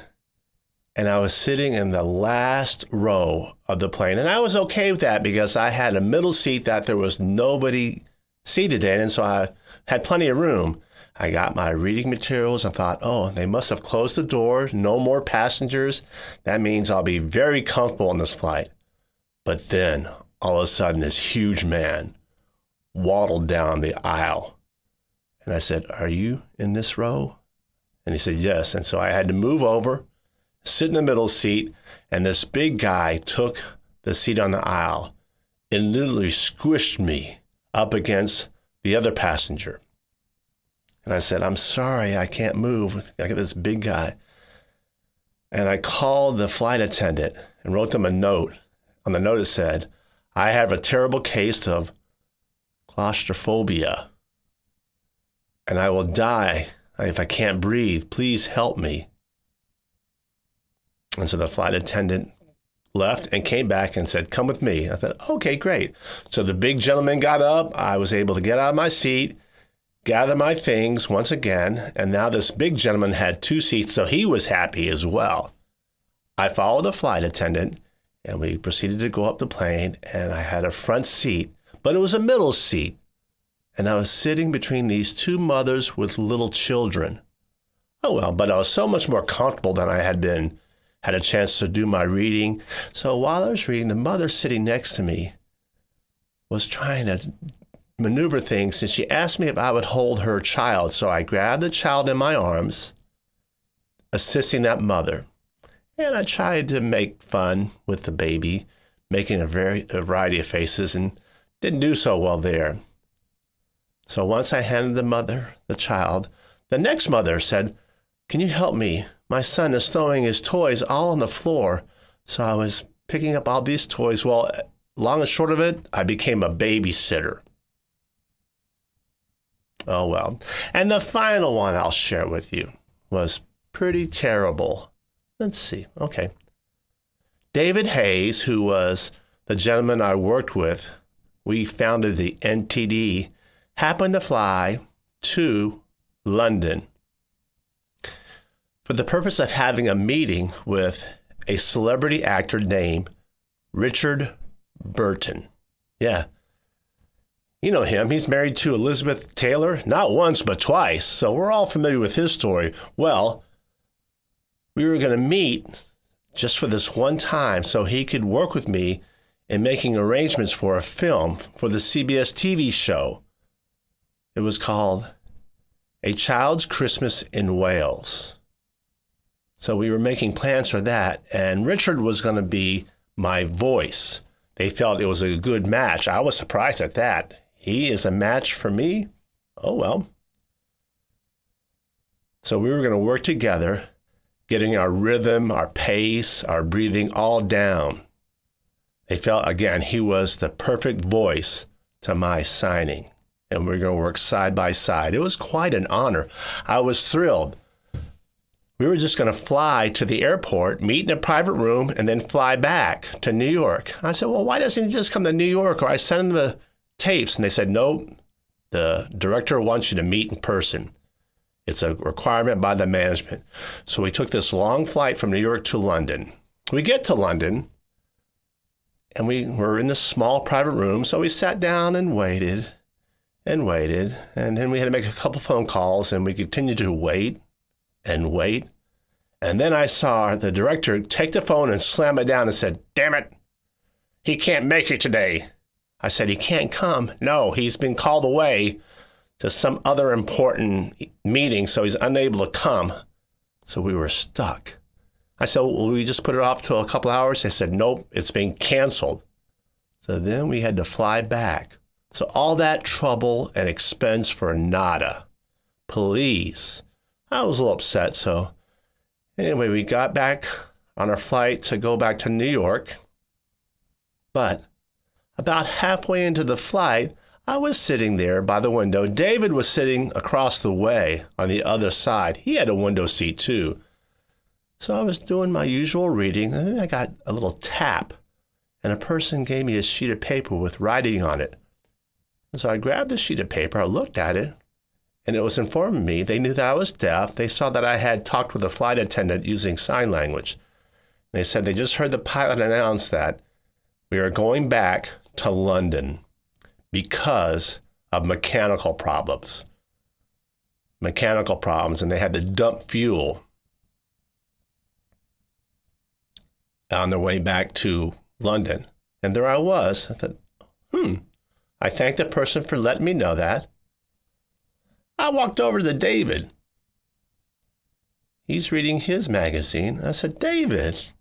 and I was sitting in the last row of the plane. And I was okay with that because I had a middle seat that there was nobody seated in. And so I had plenty of room. I got my reading materials and thought, oh, they must have closed the door, no more passengers. That means I'll be very comfortable on this flight. But then all of a sudden, this huge man waddled down the aisle. And I said, Are you in this row? And he said, Yes. And so I had to move over, sit in the middle seat, and this big guy took the seat on the aisle and literally squished me up against the other passenger. And I said, I'm sorry, I can't move. I got this big guy. And I called the flight attendant and wrote them a note. On the note, it said, I have a terrible case of claustrophobia and I will die if I can't breathe. Please help me. And so the flight attendant left and came back and said, Come with me. I thought, Okay, great. So the big gentleman got up. I was able to get out of my seat gather my things once again, and now this big gentleman had two seats, so he was happy as well. I followed the flight attendant, and we proceeded to go up the plane, and I had a front seat, but it was a middle seat, and I was sitting between these two mothers with little children. Oh well, but I was so much more comfortable than I had been, had a chance to do my reading. So while I was reading, the mother sitting next to me was trying to maneuver things and she asked me if I would hold her child. So I grabbed the child in my arms, assisting that mother. And I tried to make fun with the baby, making a, very, a variety of faces and didn't do so well there. So once I handed the mother the child, the next mother said, Can you help me? My son is throwing his toys all on the floor. So I was picking up all these toys. Well, long and short of it, I became a babysitter. Oh well. And the final one I'll share with you was pretty terrible. Let's see. Okay. David Hays, who was the gentleman I worked with, we founded the NTD, happened to fly to London for the purpose of having a meeting with a celebrity actor named Richard Burton. Yeah, you know him. He's married to Elizabeth Taylor, not once, but twice. So we're all familiar with his story. Well, we were going to meet just for this one time so he could work with me in making arrangements for a film for the CBS TV show. It was called A Child's Christmas in Wales. So we were making plans for that, and Richard was going to be my voice. They felt it was a good match. I was surprised at that. He is a match for me. Oh, well. So we were going to work together, getting our rhythm, our pace, our breathing all down. They felt, again, he was the perfect voice to my signing. And we are going to work side by side. It was quite an honor. I was thrilled. We were just going to fly to the airport, meet in a private room, and then fly back to New York. I said, Well, why doesn't he just come to New York? Or I sent him the tapes and they said, no, the director wants you to meet in person. It's a requirement by the management. So we took this long flight from New York to London. We get to London and we were in this small private room. So we sat down and waited and waited. And then we had to make a couple phone calls and we continued to wait and wait. And then I saw the director take the phone and slam it down and said, Damn it, he can't make it today. I said, He can't come. No, he's been called away to some other important meeting, so he's unable to come. So we were stuck. I said, Will we just put it off till a couple hours? They said, Nope, it's been canceled. So then we had to fly back. So all that trouble and expense for nada. Please. I was a little upset. So anyway, we got back on our flight to go back to New York. But about halfway into the flight, I was sitting there by the window. David was sitting across the way on the other side. He had a window seat too. So I was doing my usual reading, and I got a little tap and a person gave me a sheet of paper with writing on it. And so I grabbed the sheet of paper, I looked at it, and it was informing me they knew that I was deaf. They saw that I had talked with a flight attendant using sign language. They said they just heard the pilot announce that we are going back to London because of mechanical problems. Mechanical problems, and they had to dump fuel on their way back to London. And there I was. I thought, hmm. I thanked the person for letting me know that. I walked over to David. He's reading his magazine. I said, David. He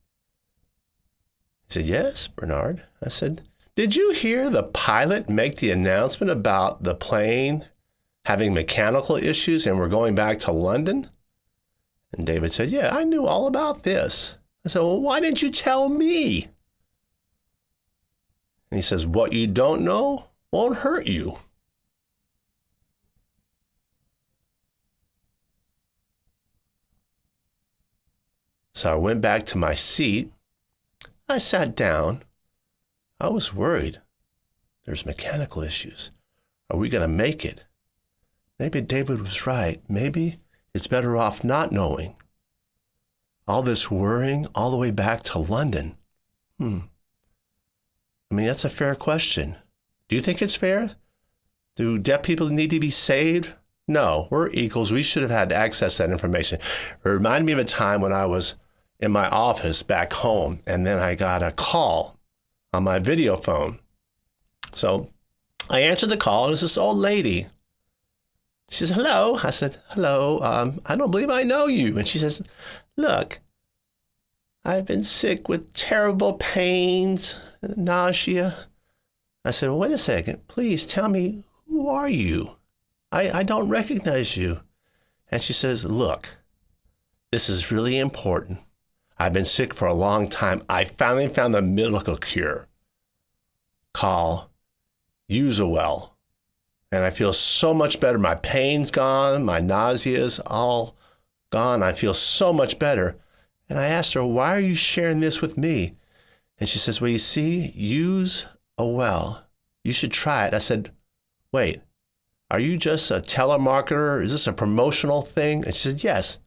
said, Yes, Bernard. I said, Did you hear the pilot make the announcement about the plane having mechanical issues and we're going back to London? And David said, Yeah, I knew all about this. I said, Well, why didn't you tell me? And he says, What you don't know won't hurt you. So I went back to my seat. I sat down. I was worried. There's mechanical issues. Are we going to make it? Maybe David was right. Maybe it's better off not knowing. All this worrying all the way back to London. Hmm. I mean, that's a fair question. Do you think it's fair? Do deaf people need to be saved? No, we're equals. We should have had access to that information. It reminded me of a time when I was in my office back home, and then I got a call on my video phone. So I answered the call, and it's this old lady. She says, Hello. I said, Hello. Um, I don't believe I know you. And she says, Look, I've been sick with terrible pains, nausea. I said, well, Wait a second. Please tell me, who are you? I, I don't recognize you. And she says, Look, this is really important. I've been sick for a long time. I finally found the miracle cure. Call Usawell. And I feel so much better. My pain's gone, my nausea's all gone. I feel so much better. And I asked her, Why are you sharing this with me? And she says, Well, you see, use a well. You should try it. I said, Wait, are you just a telemarketer? Is this a promotional thing? And she said, Yes.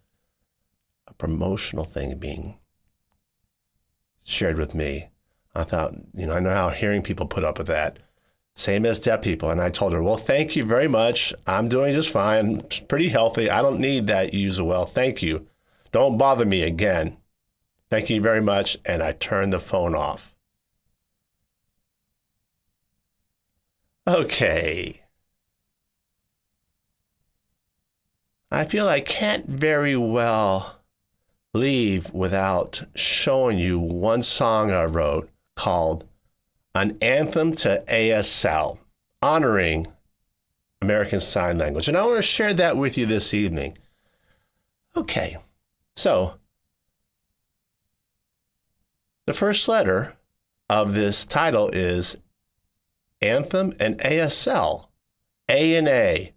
A promotional thing being shared with me. I thought, you know, I know how hearing people put up with that. Same as deaf people. And I told her, well, thank you very much. I'm doing just fine, pretty healthy. I don't need that use well. Thank you. Don't bother me again. Thank you very much. And I turned the phone off. Okay. I feel I can't very well leave without showing you one song I wrote called An Anthem to ASL, honoring American Sign Language. And I want to share that with you this evening. Okay, so the first letter of this title is Anthem and ASL. A and A.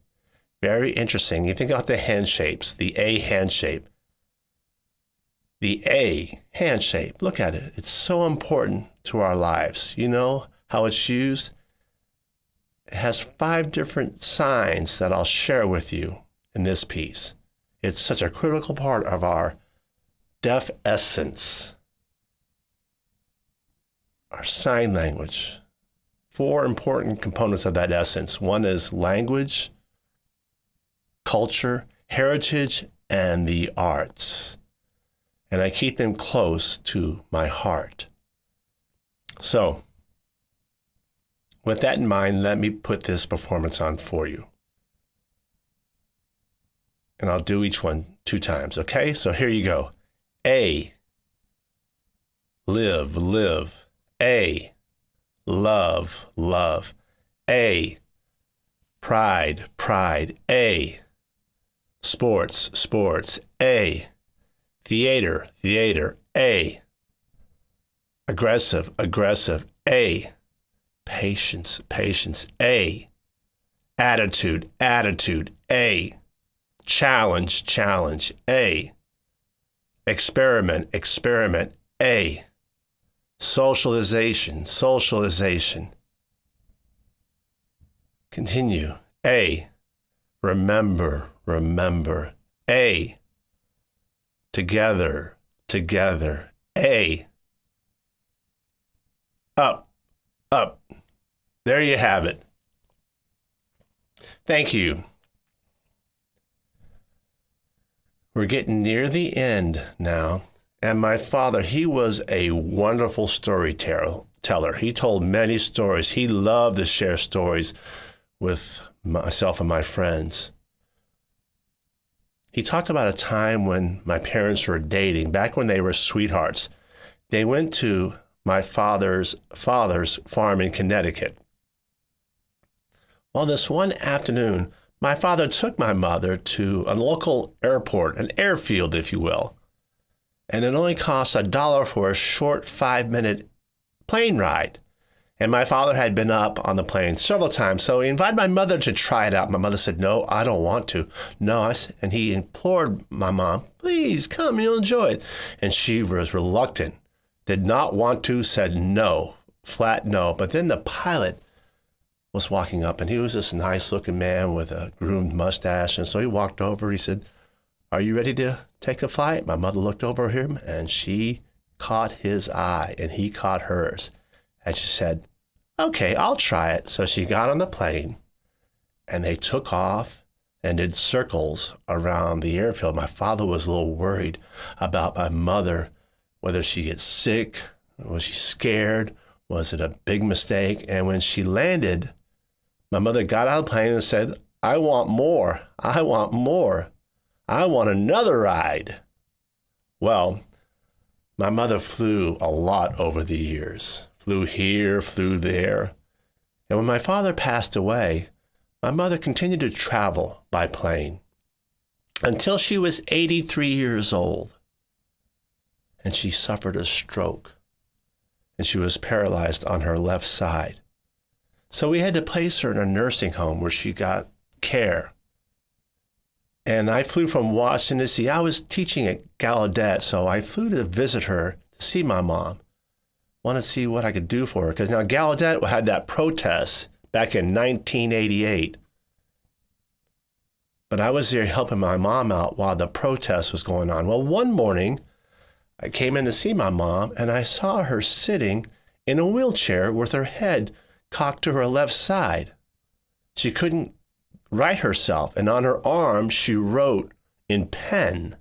Very interesting. You think about the hand shapes, the A hand shape the A, hand shape. Look at it. It's so important to our lives. You know how it's used? It has five different signs that I'll share with you in this piece. It's such a critical part of our deaf essence, our sign language. Four important components of that essence one is language, culture, heritage, and the arts and I keep them close to my heart. So, with that in mind, let me put this performance on for you. And I'll do each one two times, okay? So here you go. A, live, live. A, love, love. A, pride, pride. A, sports, sports. A, theater, theater, A. Aggressive, aggressive, A. Patience, patience, A. Attitude, attitude, A. Challenge, challenge, A. Experiment, experiment, A. Socialization, socialization. Continue. A. Remember, remember. A. Together, together. A. Up, up. There you have it. Thank you. We're getting near the end now. And my father, he was a wonderful storyteller. He told many stories. He loved to share stories with myself and my friends. He talked about a time when my parents were dating, back when they were sweethearts. They went to my father's father's farm in Connecticut. Well, this one afternoon, my father took my mother to a local airport, an airfield, if you will and it only costs a dollar for a short five minute plane ride. And my father had been up on the plane several times, so he invited my mother to try it out. My mother said, "No, I don't want to." No, and he implored my mom, "Please come, you'll enjoy it." And she was reluctant, did not want to, said no, flat no. But then the pilot was walking up, and he was this nice-looking man with a groomed mustache, and so he walked over. He said, "Are you ready to take a flight. My mother looked over him and she caught his eye and he caught hers. And she said, Okay, I'll try it. So she got on the plane and they took off and did circles around the airfield. My father was a little worried about my mother, whether she gets sick, was she scared, was it a big mistake? And when she landed, my mother got out of the plane and said, I want more. I want more. I want another ride. Well, my mother flew a lot over the years, flew here, flew there. And when my father passed away, my mother continued to travel by plane until she was 83 years old. And she suffered a stroke and she was paralyzed on her left side. So we had to place her in a nursing home where she got care and I flew from Washington, D.C. I was teaching at Gallaudet, so I flew to visit her to see my mom. Wanted to see what I could do for her because now Gallaudet had that protest back in 1988. But I was there helping my mom out while the protest was going on. Well, one morning, I came in to see my mom and I saw her sitting in a wheelchair with her head cocked to her left side. She couldn't write herself. And on her arm, she wrote in pen,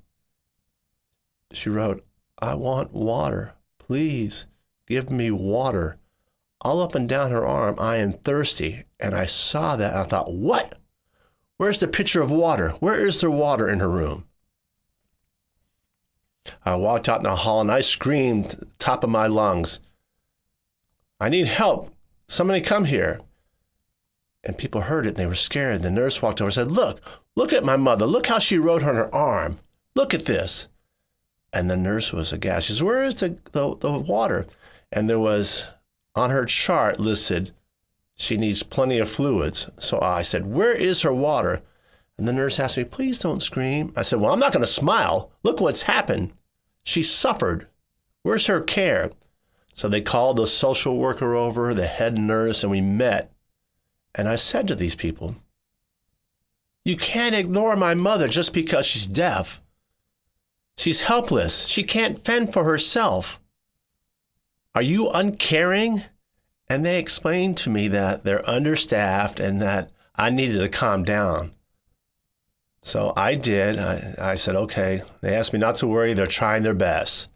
she wrote, I want water. Please give me water. All up and down her arm, I am thirsty. And I saw that and I thought, what? Where's the pitcher of water? Where is there water in her room? I walked out in the hall and I screamed top of my lungs, I need help. Somebody come here and people heard it and they were scared. The nurse walked over and said, Look, look at my mother. Look how she wrote on her arm. Look at this. And the nurse was aghast. She says, Where is the, the, the water? And there was on her chart listed, she needs plenty of fluids. So I said, Where is her water? And the nurse asked me, Please don't scream. I said, Well, I'm not going to smile. Look what's happened. She suffered. Where's her care? So they called the social worker over, the head nurse, and we met. And I said to these people, You can't ignore my mother just because she's deaf. She's helpless. She can't fend for herself. Are you uncaring? And they explained to me that they're understaffed and that I needed to calm down. So I did. I, I, said, okay. They asked me not to worry. They're trying their best.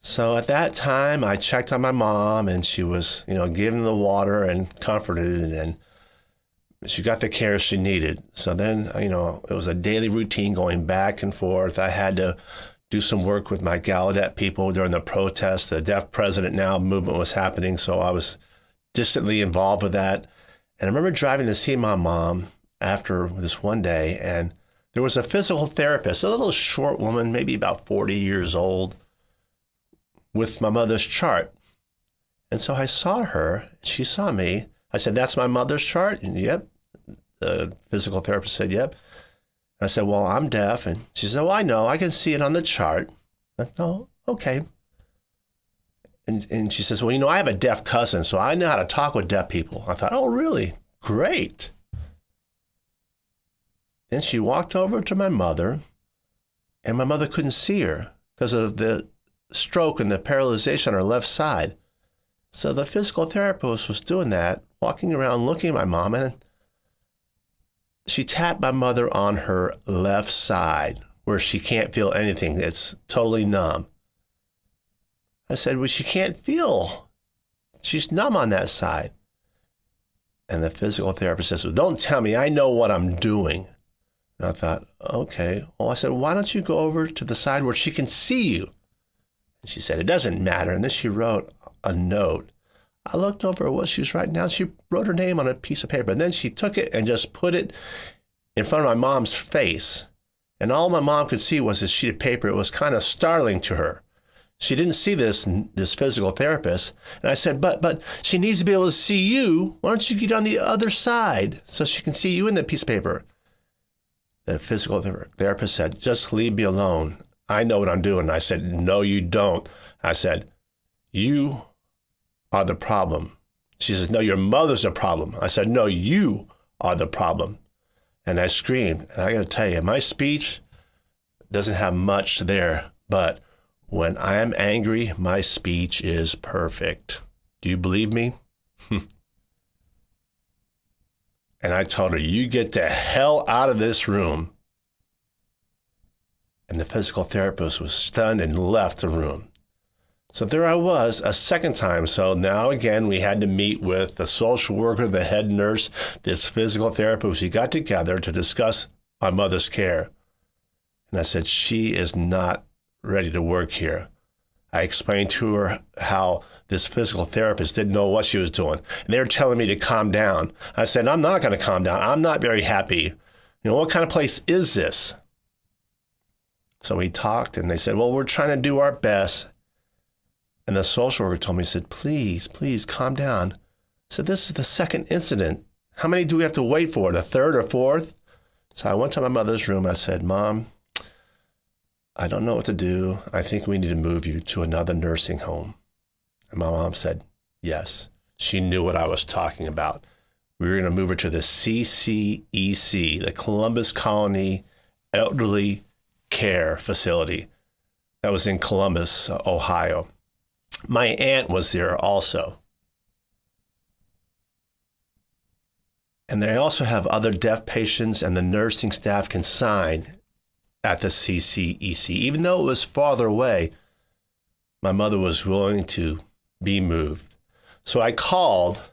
So at that time, I checked on my mom, and she was, you know, given the water and comforted, and she got the care she needed. So then, you know, it was a daily routine going back and forth. I had to do some work with my Gallaudet people during the protests. The Deaf President Now movement was happening, so I was distantly involved with that. And I remember driving to see my mom after this one day, and there was a physical therapist, a little short woman, maybe about 40 years old with my mother's chart. And so I saw her, she saw me. I said, That's my mother's chart? And yep. The physical therapist said, Yep. I said, Well, I'm deaf. And she said, Well, I know. I can see it on the chart. Said, oh, okay. And, and she says, Well, you know, I have a deaf cousin, so I know how to talk with deaf people. I thought, Oh, really? Great. Then she walked over to my mother, and my mother couldn't see her because of the stroke and the paralyzation on her left side. So the physical therapist was doing that, walking around looking at my mom, and she tapped my mother on her left side where she can't feel anything. It's totally numb. I said, Well, she can't feel. She's numb on that side. And the physical therapist says, Well, don't tell me. I know what I'm doing. And I thought, Okay. Well, I said, Why don't you go over to the side where she can see you? And she said, It doesn't matter. And then she wrote a note. I looked over what she was writing down. She wrote her name on a piece of paper. And then she took it and just put it in front of my mom's face. And all my mom could see was this sheet of paper. It was kind of startling to her. She didn't see this this physical therapist, and I said, "But but she needs to be able to see you. Why don't you get on the other side so she can see you in the piece of paper?" The physical therapist said, "Just leave me alone. I know what I'm doing." I said, "No, you don't." I said, "You are the problem." She says, "No, your mother's a problem." I said, "No, you are the problem." And I screamed. And I got to tell you, my speech doesn't have much there, but when I am angry, my speech is perfect. Do you believe me? (laughs) and I told her, You get the hell out of this room. And the physical therapist was stunned and left the room. So there I was a second time. So now again, we had to meet with the social worker, the head nurse, this physical therapist. We got together to discuss my mother's care. And I said, She is not ready to work here. I explained to her how this physical therapist didn't know what she was doing. And they were telling me to calm down. I said, I'm not going to calm down. I'm not very happy. You know, what kind of place is this? So we talked and they said, Well, we're trying to do our best. And the social worker told me, he said, Please, please calm down. I said, This is the second incident. How many do we have to wait for? The third or fourth? So I went to my mother's room. I said, Mom, I don't know what to do. I think we need to move you to another nursing home. And my mom said, Yes. She knew what I was talking about. We were going to move her to the CCEC, the Columbus Colony Elderly Care Facility. That was in Columbus, Ohio. My aunt was there also. And they also have other deaf patients, and the nursing staff can sign at the CCEC. Even though it was farther away, my mother was willing to be moved. So I called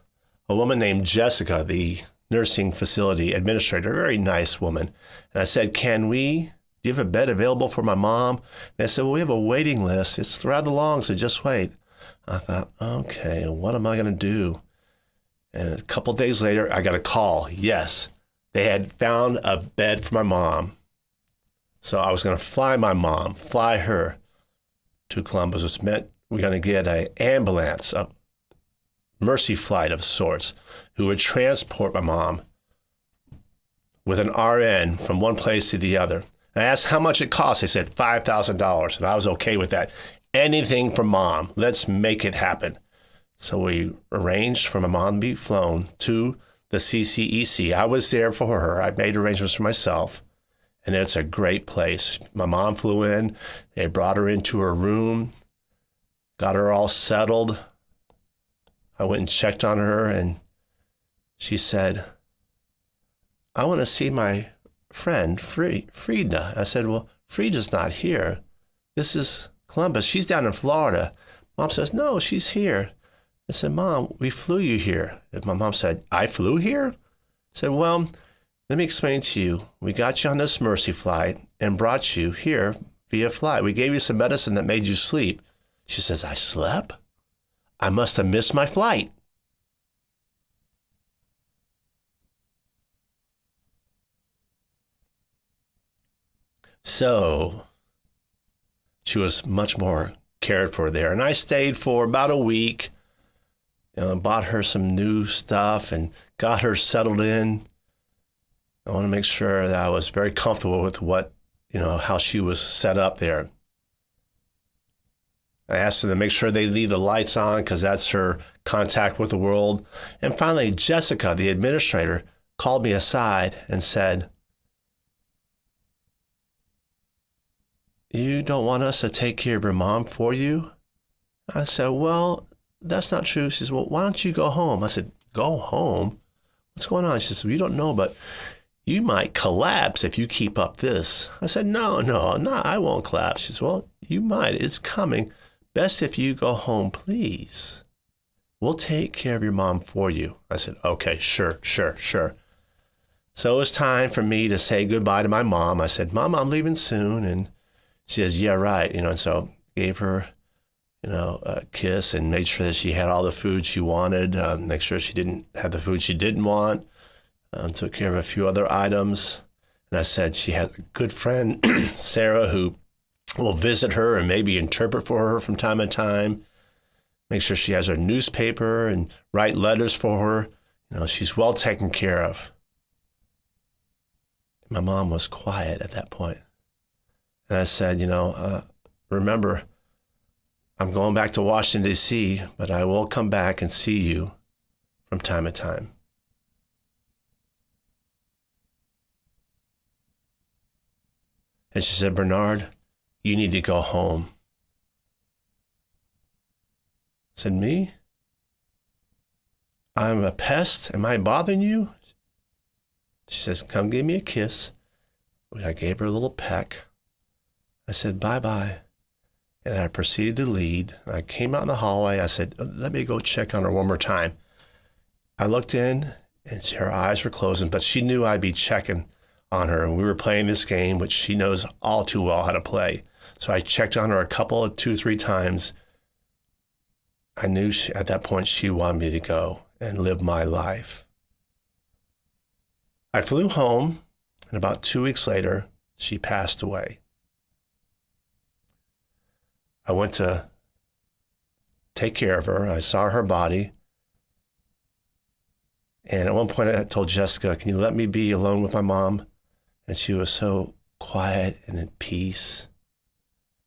a woman named Jessica, the nursing facility administrator, a very nice woman. And I said, Can we, do you have a bed available for my mom? They said, Well, we have a waiting list. It's rather long, so just wait. I thought, okay, what am I going to do? And a couple days later, I got a call. Yes, they had found a bed for my mom so I was going to fly my mom, fly her to Columbus, meant we're going to get an ambulance, a mercy flight of sorts, who would transport my mom with an RN from one place to the other. I asked how much it cost. They said $5,000, and I was okay with that. Anything for mom. Let's make it happen. So we arranged for my mom to be flown to the CCEC. I was there for her. I made arrangements for myself and it's a great place. My mom flew in, they brought her into her room, got her all settled. I went and checked on her, and she said, I want to see my friend, Frieda. I said, Well, Frieda's not here. This is Columbus. She's down in Florida. Mom says, No, she's here. I said, Mom, we flew you here. And my mom said, I flew here? I said, Well, let me explain to you. We got you on this Mercy flight and brought you here via flight. We gave you some medicine that made you sleep. She says, I slept? I must have missed my flight. So she was much more cared for there. And I stayed for about a week, know, bought her some new stuff and got her settled in. I want to make sure that I was very comfortable with what, you know, how she was set up there. I asked her to make sure they leave the lights on because that's her contact with the world. And finally, Jessica, the administrator, called me aside and said, You don't want us to take care of your mom for you? I said, Well, that's not true. She says, Well, why don't you go home? I said, Go home? What's going on? She says, well, You don't know, but you might collapse if you keep up this. I said, No, no, no, I won't collapse. She says, Well, you might. It's coming. Best if you go home, please. We'll take care of your mom for you. I said, Okay, sure, sure, sure. So it was time for me to say goodbye to my mom. I said, Mom, I'm leaving soon. And she says, yeah, right. You know, and so gave her, you know, a kiss and made sure that she had all the food she wanted, uh, make sure she didn't have the food she didn't want, um, took care of a few other items. And I said she has a good friend, (clears throat) Sarah, who will visit her and maybe interpret for her from time to time. Make sure she has her newspaper and write letters for her. You know, she's well taken care of. My mom was quiet at that point. And I said, you know, uh, remember, I'm going back to Washington, D.C., but I will come back and see you from time to time. And she said, Bernard, you need to go home. I said, Me? I'm a pest. Am I bothering you? She says, Come give me a kiss. I gave her a little peck. I said, bye bye. And I proceeded to lead. I came out in the hallway. I said, let me go check on her one more time. I looked in and her eyes were closing, but she knew I'd be checking on her. And we were playing this game, which she knows all too well how to play. So I checked on her a couple of two, three times. I knew she, at that point she wanted me to go and live my life. I flew home, and about two weeks later, she passed away. I went to take care of her. I saw her body. And at one point, I told Jessica, Can you let me be alone with my mom? And she was so quiet and at peace.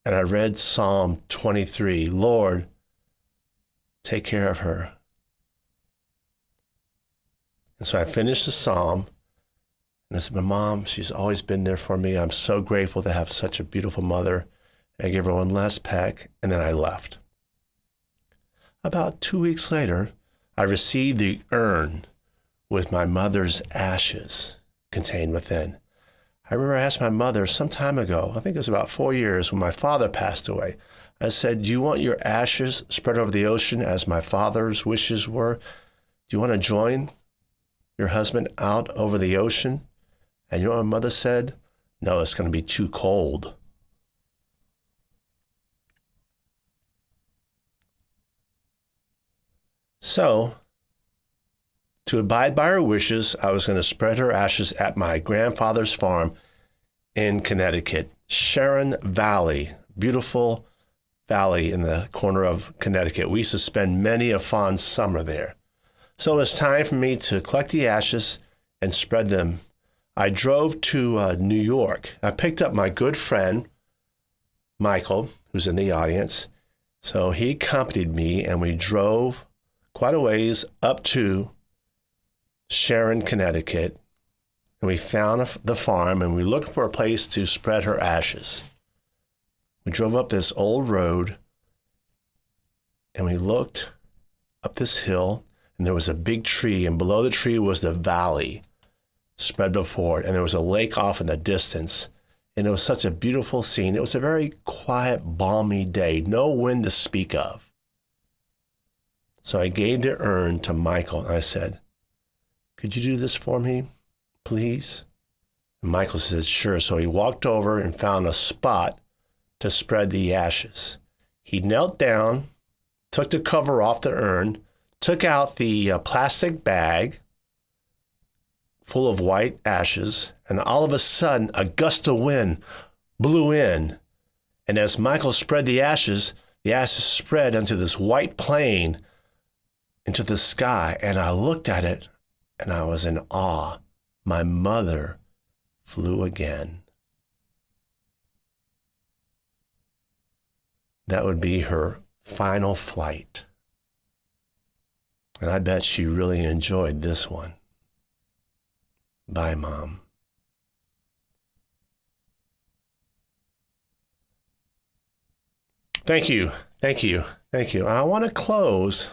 And I read Psalm 23 Lord, take care of her. And so I finished the psalm. And I said, My mom, she's always been there for me. I'm so grateful to have such a beautiful mother. I gave her one last peck, and then I left. About two weeks later, I received the urn with my mother's ashes contained within. I remember I asked my mother some time ago, I think it was about four years when my father passed away. I said, Do you want your ashes spread over the ocean as my father's wishes were? Do you want to join your husband out over the ocean? And you know what my mother said? No, it's going to be too cold. So, to abide by her wishes, I was going to spread her ashes at my grandfather's farm in Connecticut, Sharon Valley, beautiful valley in the corner of Connecticut. We used to spend many a fond summer there. So it was time for me to collect the ashes and spread them. I drove to uh, New York. I picked up my good friend, Michael, who's in the audience. So he accompanied me and we drove quite a ways up to Sharon, Connecticut. And we found the farm and we looked for a place to spread her ashes. We drove up this old road and we looked up this hill and there was a big tree and below the tree was the valley spread before it and there was a lake off in the distance and it was such a beautiful scene it was a very quiet balmy day no wind to speak of so I gave the urn to Michael and I said, Could you do this for me, please? And Michael says, Sure. So he walked over and found a spot to spread the ashes. He knelt down, took the cover off the urn, took out the uh, plastic bag full of white ashes, and all of a sudden, a gust of wind blew in. And as Michael spread the ashes, the ashes spread onto this white plain into the sky and I looked at it and I was in awe. My mother flew again. that would be her final flight. And I bet she really enjoyed this one. Bye, Mom. Thank you. Thank you. Thank you. And I want to close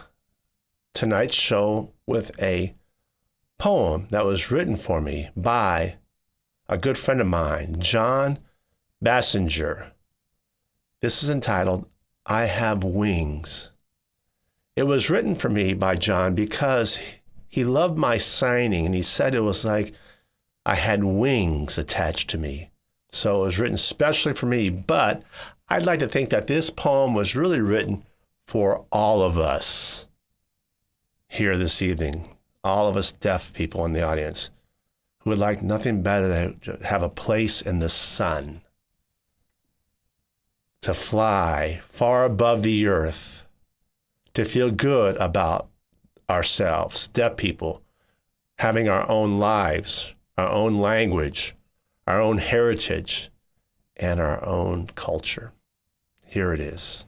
tonight's show with a poem that was written for me by a good friend of mine, John Bassinger. This is entitled I Have Wings. It was written for me by John because he loved my signing and he said it was like I had wings attached to me. So it was written specially for me, but I'd like to think that this poem was really written for all of us here this evening, all of us deaf people in the audience who would like nothing better than to have a place in the sun, to fly far above the earth, to feel good about ourselves, deaf people, having our own lives, our own language, our own heritage, and our own culture. Here it is.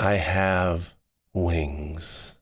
I have wings.